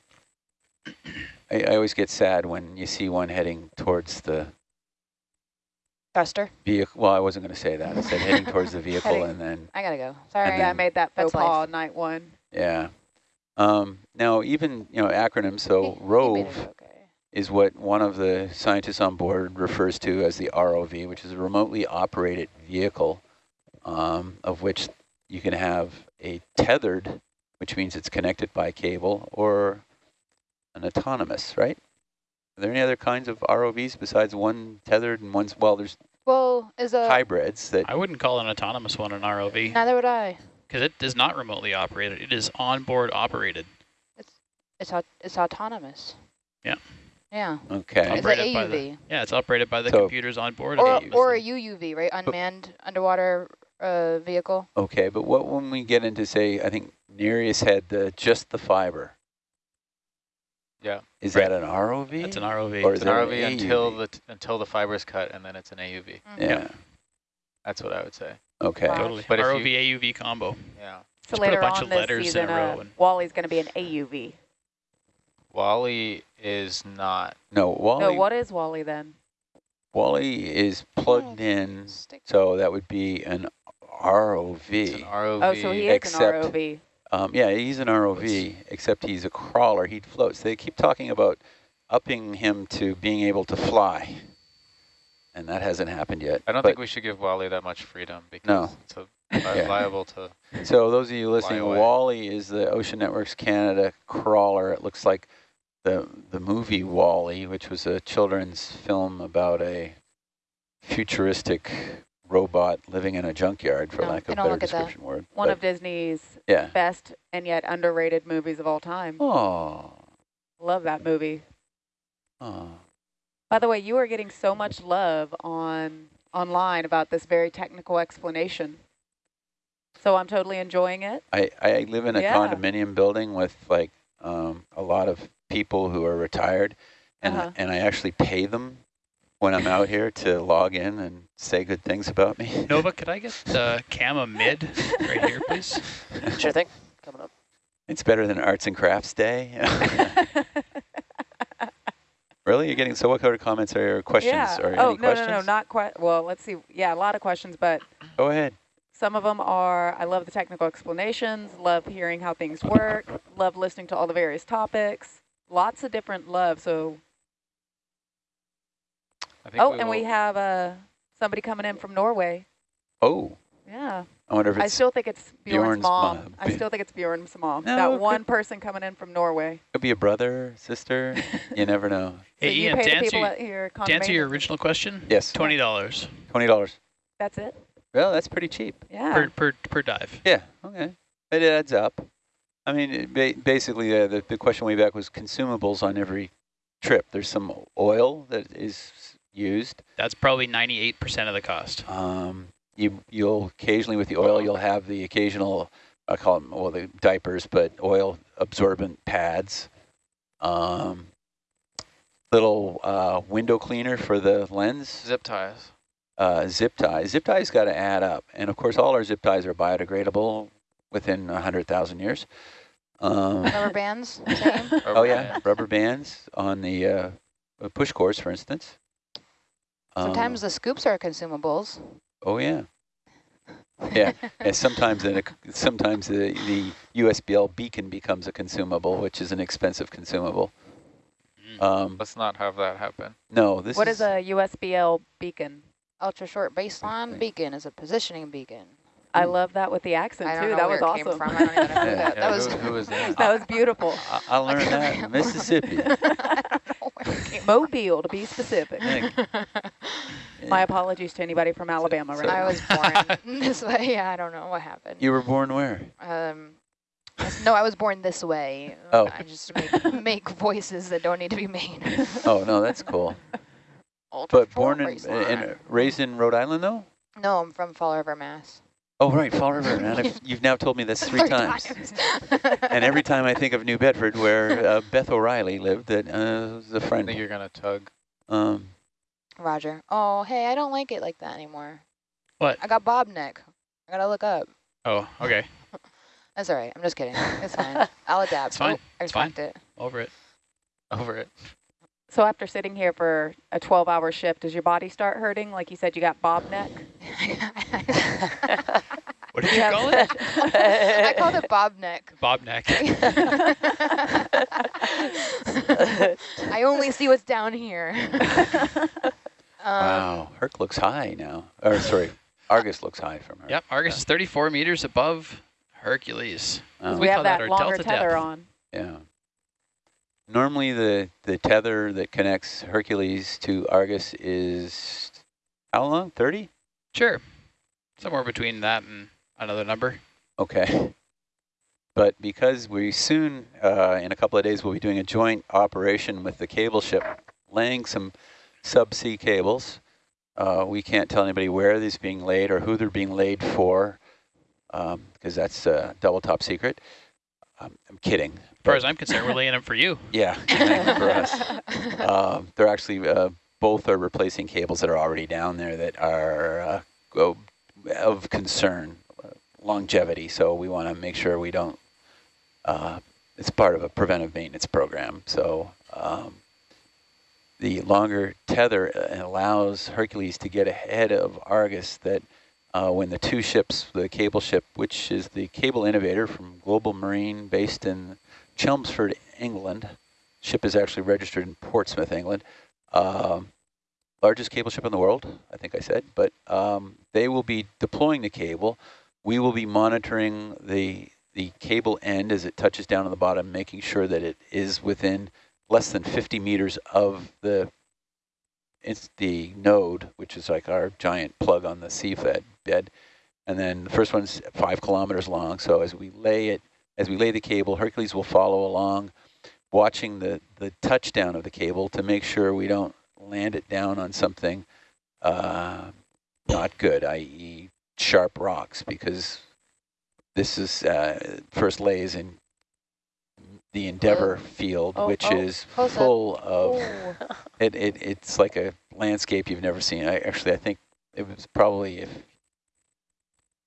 I, I always get sad when you see one heading towards the Duster. vehicle. Well, I wasn't going to say that. I said heading towards the vehicle Heading- and then I gotta go. Sorry. yeah, I made that faux That's life. night one. Yeah. Um, now, even, you know, acronyms, so He- he made it ROVE okay. is what one of the scientists on board refers to as the ROV, which is a remotely operated vehicle, um, of which you can have a tethered, which means it's connected by cable, or an autonomous, right? Are there any other kinds of ROVs besides one tethered and one's, well, there's Well, is a hybrids that, I wouldn't call an autonomous one an ROV neither would I. because it is not remotely operated. It is onboard operated. It's au- it's autonomous. Yeah. Yeah. okay. It's an Operated by the- AUV Yeah, it's operated by the So- computers on board. or the or a UUV. UUV, right? Unmanned underwater uh, vehicle. Okay, but what when we get into say, I think Nereus had the just the fiber. Yeah. Is Right. that an ROV? That's an ROV. Or It's is an ROV an until the t until the fiber's cut, and then it's an AUV. Mm-hmm. Yeah. That's what I would say. Okay. Wow. Totally. But ROV you- AUV combo. Yeah. So Just put a later bunch on of this letters in a row uh, and- Wally's going to be an AUV. Wally is not. No, Wally. No, what is Wally then? Wally is plugged in, Stick. so that would be an ROV. It's an ROV. Oh, so he is an ROV. Um, yeah, he's an ROV, except he's a crawler. He floats. They keep talking about upping him to being able to fly, and that hasn't happened yet. I don't think we should give Wally that much freedom because No. it's a, Yeah. liable to. So those of you listening. WALL-E is the Ocean Networks Canada crawler. It looks like the the movie Wally, which was a children's film about a futuristic robot living in a junkyard, for No, lack of a better look at that. description word. One But, of Disney's yeah. best and yet underrated movies of all time. Oh. Love that movie. Oh. By the way, you are getting so much love on online about this very technical explanation. So I'm totally enjoying it. I, I live in a Yeah. condominium building with like um, a lot of people who are retired, and Uh-huh. and I actually pay them when I'm out here to log in and say good things about me. Nova, could I get the Cama mid right here, please? Sure thing. Coming up. It's better than Arts and Crafts Day. really? You're getting, so what kind of comments or your questions yeah. or oh, any no, questions? no, no, not quite. Well, let's see. Yeah, a lot of questions, but Go ahead. some of them are, I love the technical explanations, love hearing how things work, love listening to all the various topics, lots of different love. So, I think oh, we and we will- have uh, somebody coming in from Norway. Oh, Yeah. I wonder if I it's, still think it's Bjorn's, Bjorn's mom. mom. I still think it's Bjorn's mom. No, that one person coming in from Norway. could be a brother, sister. you never know. So Hey, you Ian, to answer, people you- your to answer your original question, Yes, twenty dollars $20. That's it? Well, that's pretty cheap. Yeah. per per per dive. Yeah, okay. It adds up. I mean, it ba basically, uh, the, the question way back was consumables on every trip. There's some oil that is used. That's probably ninety-eight percent of the cost. Um, you, you'll occasionally, with the oil, you'll have the occasional, I call them, well, the diapers, but oil absorbent pads. Um, little uh, window cleaner for the lens. Zip ties. uh, zip ties. Zip tie's got to add up. And of course, all our zip ties are biodegradable within 100,000 years. Um, Rubber bands, same. oh, yeah, bands. rubber bands on the uh, uh, push course, for instance. Um, Sometimes the scoops are consumables. Oh, yeah. Yeah, and sometimes in a, sometimes the, the USBL beacon becomes a consumable, which is an expensive consumable. Mm. Um, Let's not have that happen. no, this What is a USBL beacon? Ultra short baseline beacon is a positioning beacon. I love that with the accent I don't too. know That where was it awesome. came from. I don't even know Yeah, that, yeah, that was. who- who was that? that was beautiful. I, I learned that in Mississippi. I don't know where it came Mobile, to be specific. Think. from. My apologies to anybody from Alabama so- right I now. was born this way. Yeah, I don't know what happened. You were born where? Um, I s- no, I was born this way. Oh. I just make, make voices that don't need to be made. Oh, no, that's cool. Ultra But born short in, baseline. and raised in Rhode Island, though? No, I'm from Fall River, Mass. Oh, right, Fall River. And I've, you've now told me this three times. And every time I think of New Bedford, where uh, Beth O'Reilly lived, that uh, was a I friend. think you're gonna tug. Um, Roger. Oh, hey, I don't like it like that anymore. What? I got bob neck. I gotta look up. Oh, okay, That's all right. I'm just kidding. It's fine. I'll adapt. It's fine. Oh, I It's fine. it. over it. Over it. So after sitting here for a 12-hour shift, does your body start hurting? Like you said, you got bob neck. What did You you call it? I called it bob neck. Bob neck. I only see what's down here. Um, wow, Herc looks high now. Or, sorry, Argus looks high from her. Yep, Argus is 34 meters above Hercules. Oh, we, We have call that that our longer delta tether depth. on. yeah. Normally, the, the tether that connects Hercules to Argus is how long? 30? Sure, somewhere between that and another number. Okay. But because we soon, uh, in a couple of days, we'll be doing a joint operation with the cable ship, laying some subsea cables. Uh, we can't tell anybody where these being laid or who they're being laid for, because that's uh, double top secret. Um, I'm kidding. As far as I'm concerned, we're laying them for you. yeah, for us. Um, they're actually uh, both are replacing cables that are already down there that are uh, of concern, uh, longevity. So we want to make sure we don't. Uh, it's part of a preventive maintenance program. So um, the longer tether uh, allows Hercules to get ahead of Argus. That uh, when the two ships, the cable ship, which is the cable innovator from Global Marine, based in Chelmsford, England. Ship is actually registered in Portsmouth, England. Um, largest cable ship in the world, I think I said. But um, they will be deploying the cable. We will be monitoring the the cable end as it touches down on the bottom, making sure that it is within less than 50 meters of the it's the node, which is like our giant plug on the seabed bed. And then the first one's five kilometers long. So as we lay it, as we lay the cable, Hercules will follow along, watching the, the touchdown of the cable to make sure we don't land it down on something uh, not good, i.e. sharp rocks, because this is uh, first lays in the Endeavor field, Oh, which oh, is close up. full of Oh. it, it. It's like a landscape you've never seen. I actually I think it was probably if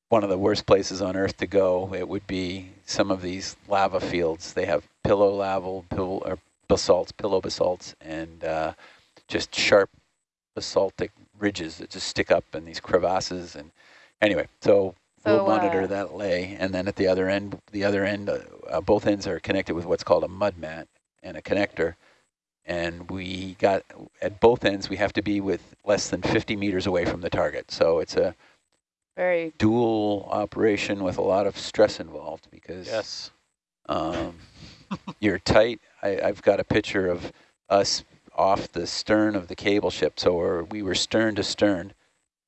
one of the worst places on Earth to go, it would be some of these lava fields. They have pillow lava, pill, or basalts, pillow basalts, and uh, just sharp basaltic ridges that just stick up in these crevasses. And anyway, so, So, we'll monitor uh, that lay, and then at the other end, the other end, uh, uh, both ends are connected with what's called a mud mat and a connector. And we got at both ends, we have to be with less than 50 meters away from the target. So it's a Very dual operation with a lot of stress involved because Yes. um, you're tight. I, I've got a picture of us off the stern of the cable ship. So we're, we were stern to stern,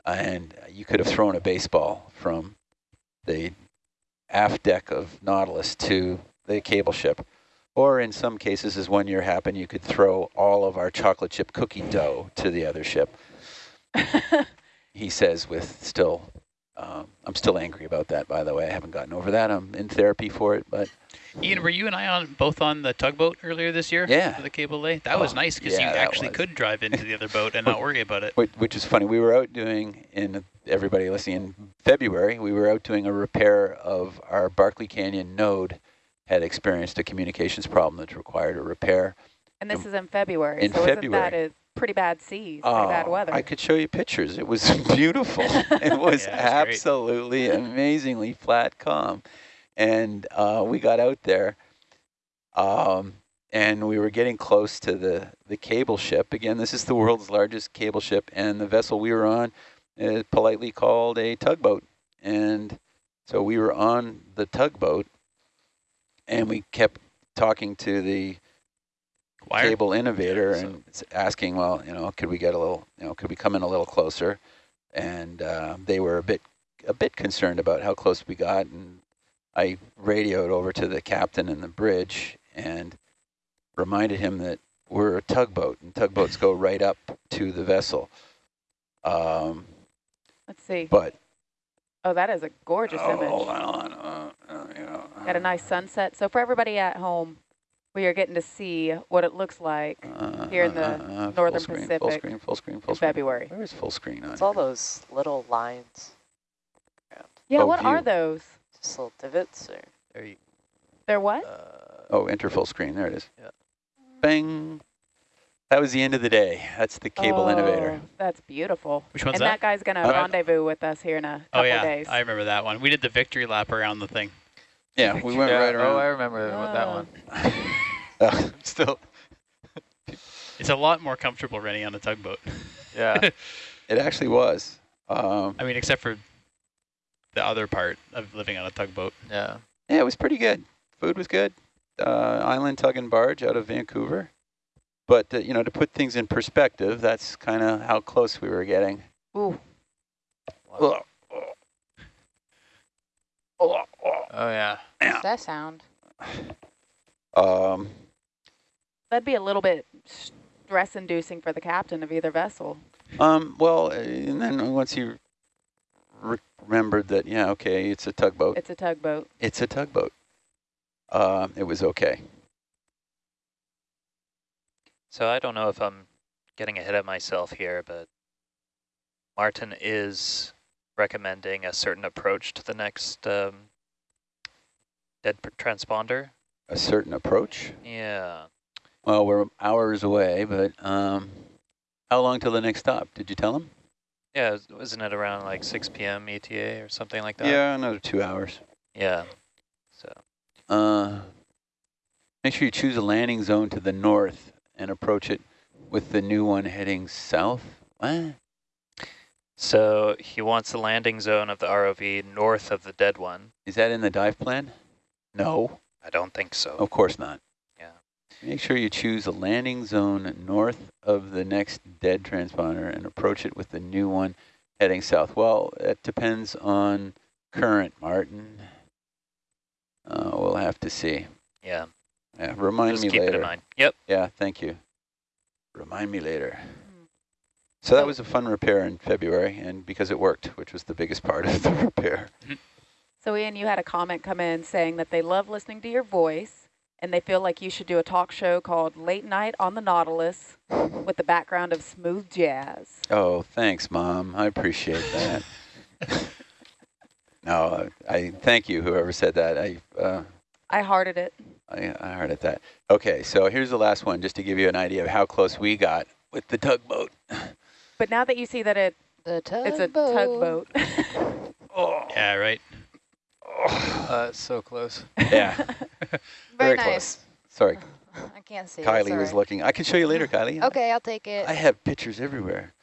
and you could have thrown a baseball from the aft deck of Nautilus to the cable ship. Or in some cases, as one year happened, you could throw all of our chocolate chip cookie dough to the other ship. He says with still, um, I'm still angry about that, by the way. I haven't gotten over that. I'm in therapy for it, but Ian, were you and I on both on the tugboat earlier this year? Yeah. For the cable lay? That was Oh, nice because yeah, you actually was. could drive into the other boat and not worry about it. Which, which is funny. We were out doing, in everybody listening, in February, we were out doing a repair of our Barkley Canyon node had experienced a communications problem that required a repair. and this is in February. In so isn't that February. a pretty bad seas, pretty bad Oh, weather? I could show you pictures. It was beautiful. it was Yeah, it's great. absolutely amazingly flat calm. And uh, we got out there um, and we were getting close to the, the cable ship. Again, this is the world's largest cable ship and the vessel we were on is politely called a tugboat. And so we were on the tugboat and we kept talking to the Wire? cable innovator Yeah, so- and asking, well, you know, could we get a little, you know, could we come in a little closer? And uh, they were a bit, a bit concerned about how close we got. And I radioed over to the captain in the bridge and reminded him that we're a tugboat and tugboats go right up to the vessel. Um, Let's see. but Oh, that is a gorgeous oh, image. hold on, uh, uh, you know, Got a nice sunset. So for everybody at home, we are getting to see what it looks like uh, here in the uh, uh, full Northern screen, Full Pacific screen, full screen, full in screen. February. Where is full screen on? It's all those little lines. Yeah, Oh, what are those? Just little divots or There you, They're what? uh, Oh, enter full screen. There it is. Yeah. Bang. That was the end of the day. That's the cable innovator. Oh, That's beautiful. Which one's and that? that guy's going to Uh, rendezvous with us here in a couple Oh yeah, days. I remember that one. We did the victory lap around the thing. Yeah, we went Yeah, right around. Oh, I around. remember that Oh. one. Uh, still, It's a lot more comfortable running on a tugboat. Yeah. it actually was. Um, I mean, except for the other part of living on a tugboat. Yeah. yeah, it was pretty good. Food was good. Uh, island tug and barge out of Vancouver. But, uh, you know, to put things in perspective, that's kind of how close we were getting. Ooh, Ugh. Oh yeah. What's that sound? Um, that'd be a little bit stress-inducing for the captain of either vessel. um, well, uh, and then once he re- remembered that, yeah, okay, it's a tugboat. It's a tugboat. It's a tugboat. Uh, it was okay. So I don't know if I'm getting ahead of myself here, but Martin is recommending a certain approach to the next um, dead transponder. A certain approach. Yeah. Well, we're hours away, but um, how long till the next stop? Did you tell him? Yeah, was- wasn't it around like 6 p.m. ETA or something like that? Yeah, another two hours. Yeah. So Uh, make sure you choose a landing zone to the north and approach it with the new one heading south. What? so he wants the landing zone of the ROV north of the dead one. Is that in the dive plan? No, I don't think so. of course not. Yeah. Make sure you choose a landing zone north of the next dead transponder and approach it with the new one heading south. Well, it depends on current, Martin. Uh, we'll have to see. Yeah. Yeah, remind Just me keep later. it in mind. Yep. Yeah, thank you. Remind me later. So that was a fun repair in February, and because it worked, which was the biggest part of the repair. So Ian, you had a comment come in saying that they love listening to your voice and they feel like you should do a talk show called Late Night on the Nautilus with the background of smooth jazz. Oh, thanks, Mom. I appreciate that. no, I thank you, whoever said that. I uh, I hearted it. I, I heard it that. Okay, so here's the last one, just to give you an idea of how close we got with the tugboat. But now that you see that it The tugboat. it's a tugboat. Oh, Yeah, right. Uh, so close. yeah. Very, very close. Sorry, I can't see. it, Kylie was looking. I can show you later, Kylie. Okay, I'll take it. I have pictures everywhere.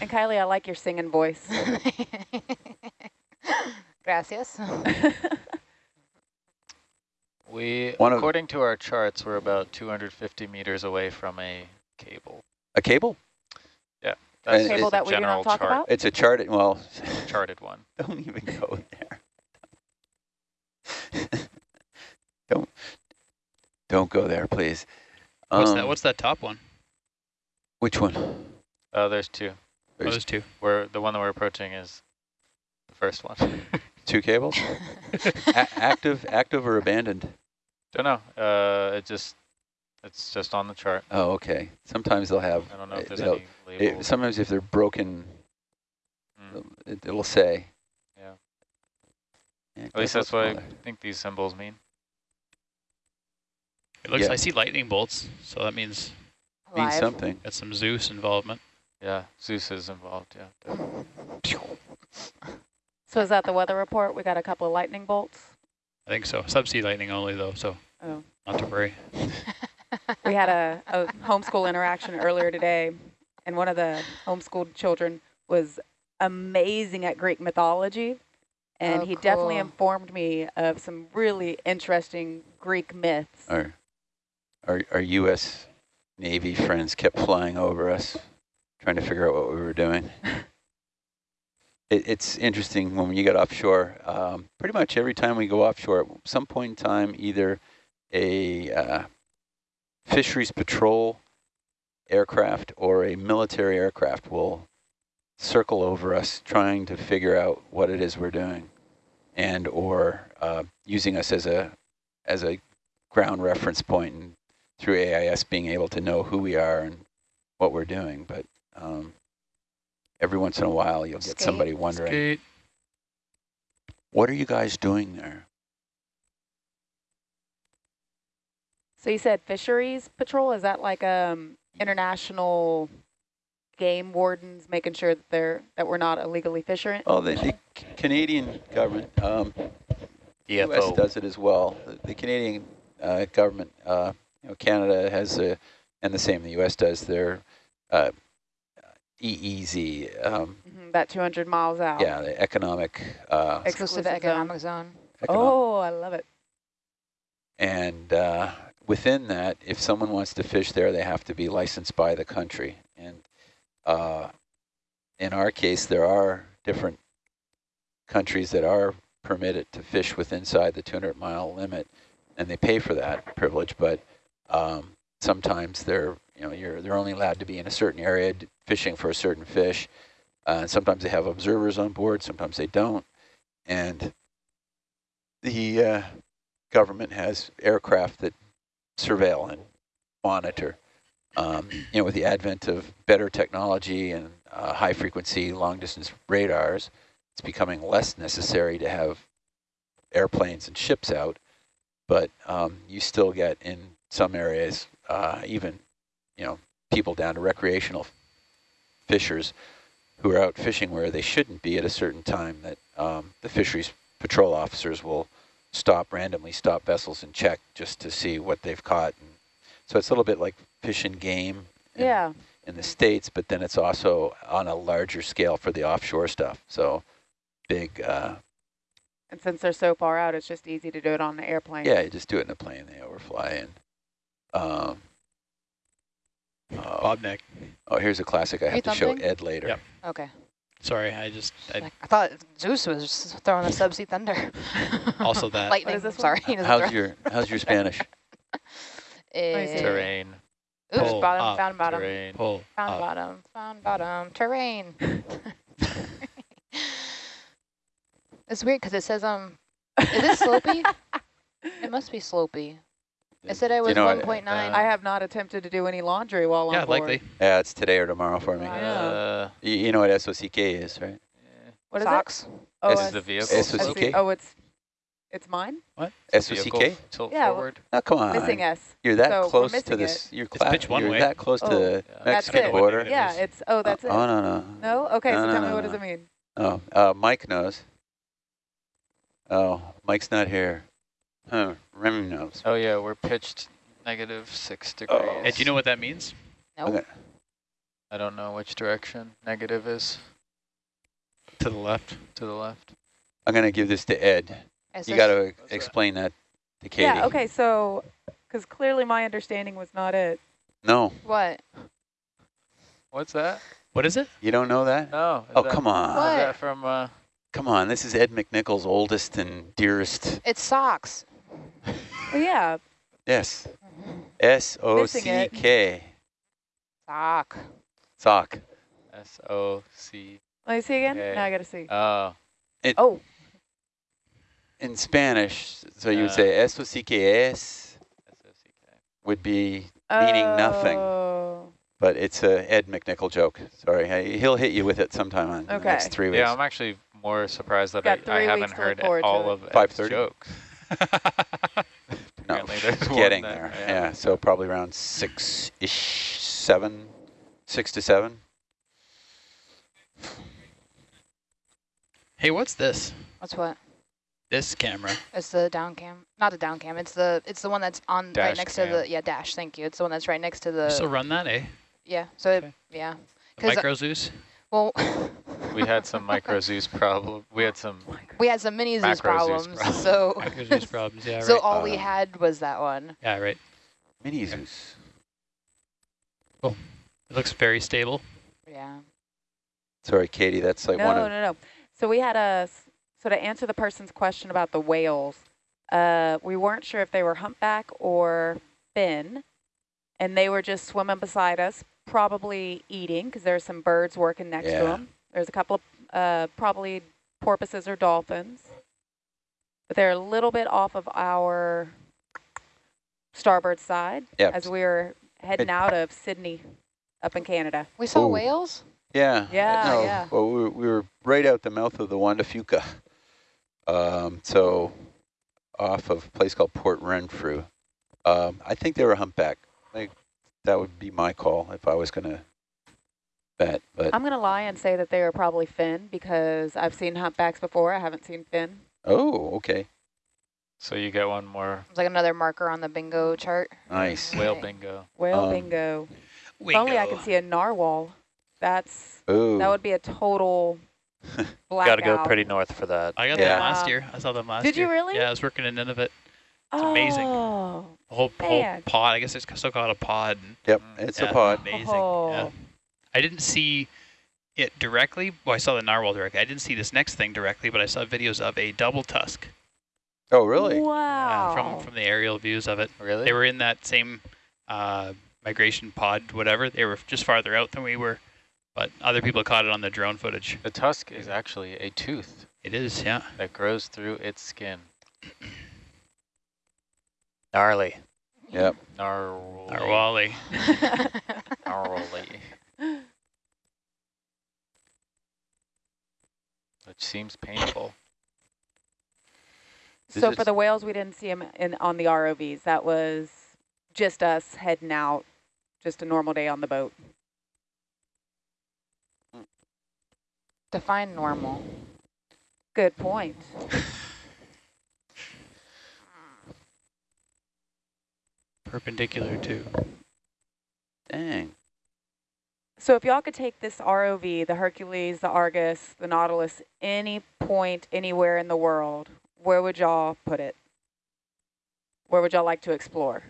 and Kylie, I like your singing voice. Gracias. We, One of- according to our charts, we're about 250 meters away from a cable. A cable? Yeah. That's And just Cable a that we do not general talk chart, about? It's a charted, well, charted one. don't even go there. don't, don't go there, please. What's Um, that? What's that top one? Which one? Uh, there's two. Oh, There's those two. We're, the one that we're approaching is the first one. two cables? A active, active or abandoned? Don't know. Uh, it just, it's just on the chart. Oh, okay. Sometimes they'll have, I don't know if uh, there's they'll- any it, labels. sometimes if they're broken, Mm. it, it'll say. Yeah. Yeah, At least that's what I think these symbols mean. It looks. Yeah. I see lightning bolts, so that means called. Means something. got some Zeus involvement. Yeah, Zeus is involved, yeah. definitely. so is that the weather report? We got a couple of lightning bolts. I think so. Subsea lightning only though, so Oh. not to worry. We had a, a homeschool interaction earlier today, and one of the homeschooled children was amazing at Greek mythology. And Oh, he definitely informed me of some really interesting Greek myths. Our, our, our U.S. Navy friends kept flying over us, trying to figure out what we were doing. it, it's interesting when you get offshore. Um, pretty much every time we go offshore, at some point in time, either a uh, fisheries patrol aircraft or a military aircraft will circle over us, trying to figure out what it is we're doing, and or uh, using us as a as a ground reference point and through AIS being able to know who we are and what we're doing. But um, every once in a while you'll get somebody wondering, Skate. what are you guys doing there? So you said fisheries patrol? Is that like um international game wardens making sure that they're that we're not illegally fishing? Oh, the, the Canadian government, um, U.S. Does it as well. The, the Canadian uh, government, uh, you know, Canada has a, and the same the U.S. does their uh, EEZ, um, Mhm, that 200 miles out. yeah, the economic, uh, Exclusive Exclusive zone. economic zone. economic Oh, I love it. And uh, within that, if someone wants to fish there, they have to be licensed by the country. And uh, in our case, there are different countries that are permitted to fish with inside the 200 mile limit, and they pay for that privilege. But um, sometimes they're, you know, you're they're only allowed to be in a certain area fishing for a certain fish. Uh, sometimes they have observers on board, sometimes they don't. And the uh, government has aircraft that surveil and monitor. Um, you know, with the advent of better technology and uh, high frequency, long distance radars, it's becoming less necessary to have airplanes and ships out. But um, you still get in some areas, uh, even, you know, people down to recreational fishers who are out fishing where they shouldn't be at a certain time that um, the fisheries patrol officers will stop randomly stop vessels and check just to see what they've caught. And so it's a little bit like fish and game in, Yeah. in the States, but then it's also on a larger scale for the offshore stuff. So big, uh, And since they're so far out, it's just easy to do it on the airplane. yeah, you just do it in a plane, they overfly. And, um, oh, Bob neck. oh, here's a classic I Are have you to show? Ed later. Yep. Okay. Sorry, I just I, Like, I thought Zeus was throwing a subsea thunder. Also that. Lightning. What is this? Sorry. How's throw- your, how's your Spanish? Terrain. Oops, Pull bottom, up, found bottom. Terrain. pull Found up. bottom, found bottom, terrain. it's weird because it says, um, is it slopey? it must be slopey. I said I was You know, 1.9. uh, I have not attempted to do any laundry while on Yeah, board. likely. Yeah, it's today or tomorrow for me. Wow. Uh, You, you know what SOCK is, right? yeah. What is Socks. it? Oh, This This is is the vehicle. SOCK? Oh, it's it's mine. What? SOCK? Tilt Yeah, well- forward. Oh, come on. Missing S. You're that So close to missing this. You're, It's cla- pitch one you're way. that close Oh. to the Yeah. Mexican it. border. Yeah, it's oh, that's it. Oh, no, no. No. Okay, No, so no, tell no, me what does it mean? Oh, uh, Mike knows. Oh, Mike's not here. Huh, Remy knows. Oh yeah, we're pitched negative six degrees. Oh. Hey, do you know what that means? Nope. Okay. I don't know which direction negative is To the left. to the left. I'm going to give this to Ed. It's You got to explain that to Katie. Yeah. Okay. So, because clearly my understanding was not it. No, What? What's that? What is it? you don't know that? No. is Oh, that- come on. Is What? that from? Uh, Come on. This is Ed McNichol's oldest and dearest. It's socks. Well, yeah. Yes. S-O-C-K. Sock. Sock. S O C. Let me see again. Okay. Now I got to see. Oh. oh, In Spanish, so you would Uh, say S-O-C-K-S S O C K. would be meaning nothing. Oh. But it's a Ed McNichol joke. Sorry. I- He'll hit you with it sometime in the Okay. next three weeks. Yeah, I'm actually more surprised that I, I haven't to look heard forward to all it. of Ed's 5:30? jokes. no, Apparently getting that- there. yeah. Yeah. so probably around six-ish, seven, six to seven. Hey, what's this? What's what? This camera. It's the down cam. Not the down cam. It's the it's the one that's on right next cam. to the yeah dash. Thank you. It's the one that's right next to the So run that, eh? yeah. So Okay. it, yeah. The 'Cause, Micro Zeus? Well, We had some micro Zeus problem. We had some. we had some mini Zeus Macro Zeus problems. problems. So Micro Zeus problems, yeah, so right. all we Uh, had was that one. Yeah, right. Mini Zeus. It looks very stable. Yeah. Sorry, Katie. That's like no, one no, no, no. So we had a, s- so to answer the person's question about the whales, uh, we weren't sure if they were humpback or fin, and they were just swimming beside us, probably eating, because there's some birds working next to them. There's a couple of uh, probably porpoises or dolphins, but they're a little bit off of our starboard side Yeah. as we were heading out of Sidney up in Canada. We saw Ooh. whales. Yeah. Yeah, no, yeah. Well, we were, we were right out the mouth of the Juan de Fuca. Um, so off of a place called Port Renfrew. Um, I think they were humpback. Like that would be my call if I was going to bet. But I'm going to lie and say that they are probably fin because I've seen humpbacks before. I haven't seen fin. oh, okay, So you get one more It's like another marker on the bingo chart. nice. whale bingo. Whale Um, bingo. If only I could see a narwhal. That's Oh, that would be a total blackout. Got to go pretty north for that. I got Yeah. them last year. I saw them last did you year. really? Yeah, I was working in Nunavut. It's amazing. Oh, whole, whole pod. I guess it's still called a pod. yep, Mm, it's yeah, a pod. Amazing. Oh. Yeah. I didn't see it directly. Well, I saw the narwhal directly. I didn't see this next thing directly, but I saw videos of a double tusk. Oh, really? Yeah, Wow. from from the aerial views of it. Really? They were in that same uh, migration pod, whatever. They were just farther out than we were, but other people caught it on the drone footage. the tusk is actually a tooth It is, yeah. that grows through its skin. Gnarly. Yep. Gnarly. Narwhali. Gnarly. Which seems painful. Is so for the whales, we didn't see them in on the ROVs. That was just us heading out, just a normal day on the boat. Define normal. Good point. Perpendicular to. Dang. So if y'all could take this ROV, the Hercules, the Argus, the Nautilus, any point anywhere in the world, where would y'all put it? Where would y'all like to explore?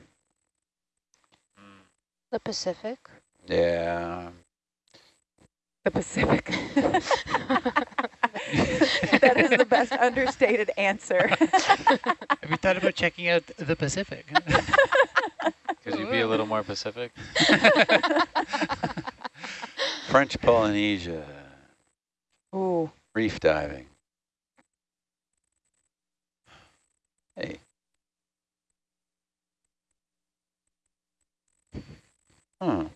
The Pacific. Yeah. The Pacific. that is the best understated answer. Have you thought about checking out the Pacific? Could you be a little more Pacific? French Polynesia. Ooh, Reef diving. Hey. Hmm.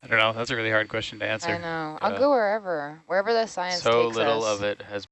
I don't know. That's a really hard question to answer. I answer. know. I'll Yeah. go wherever, wherever the science So takes little of it has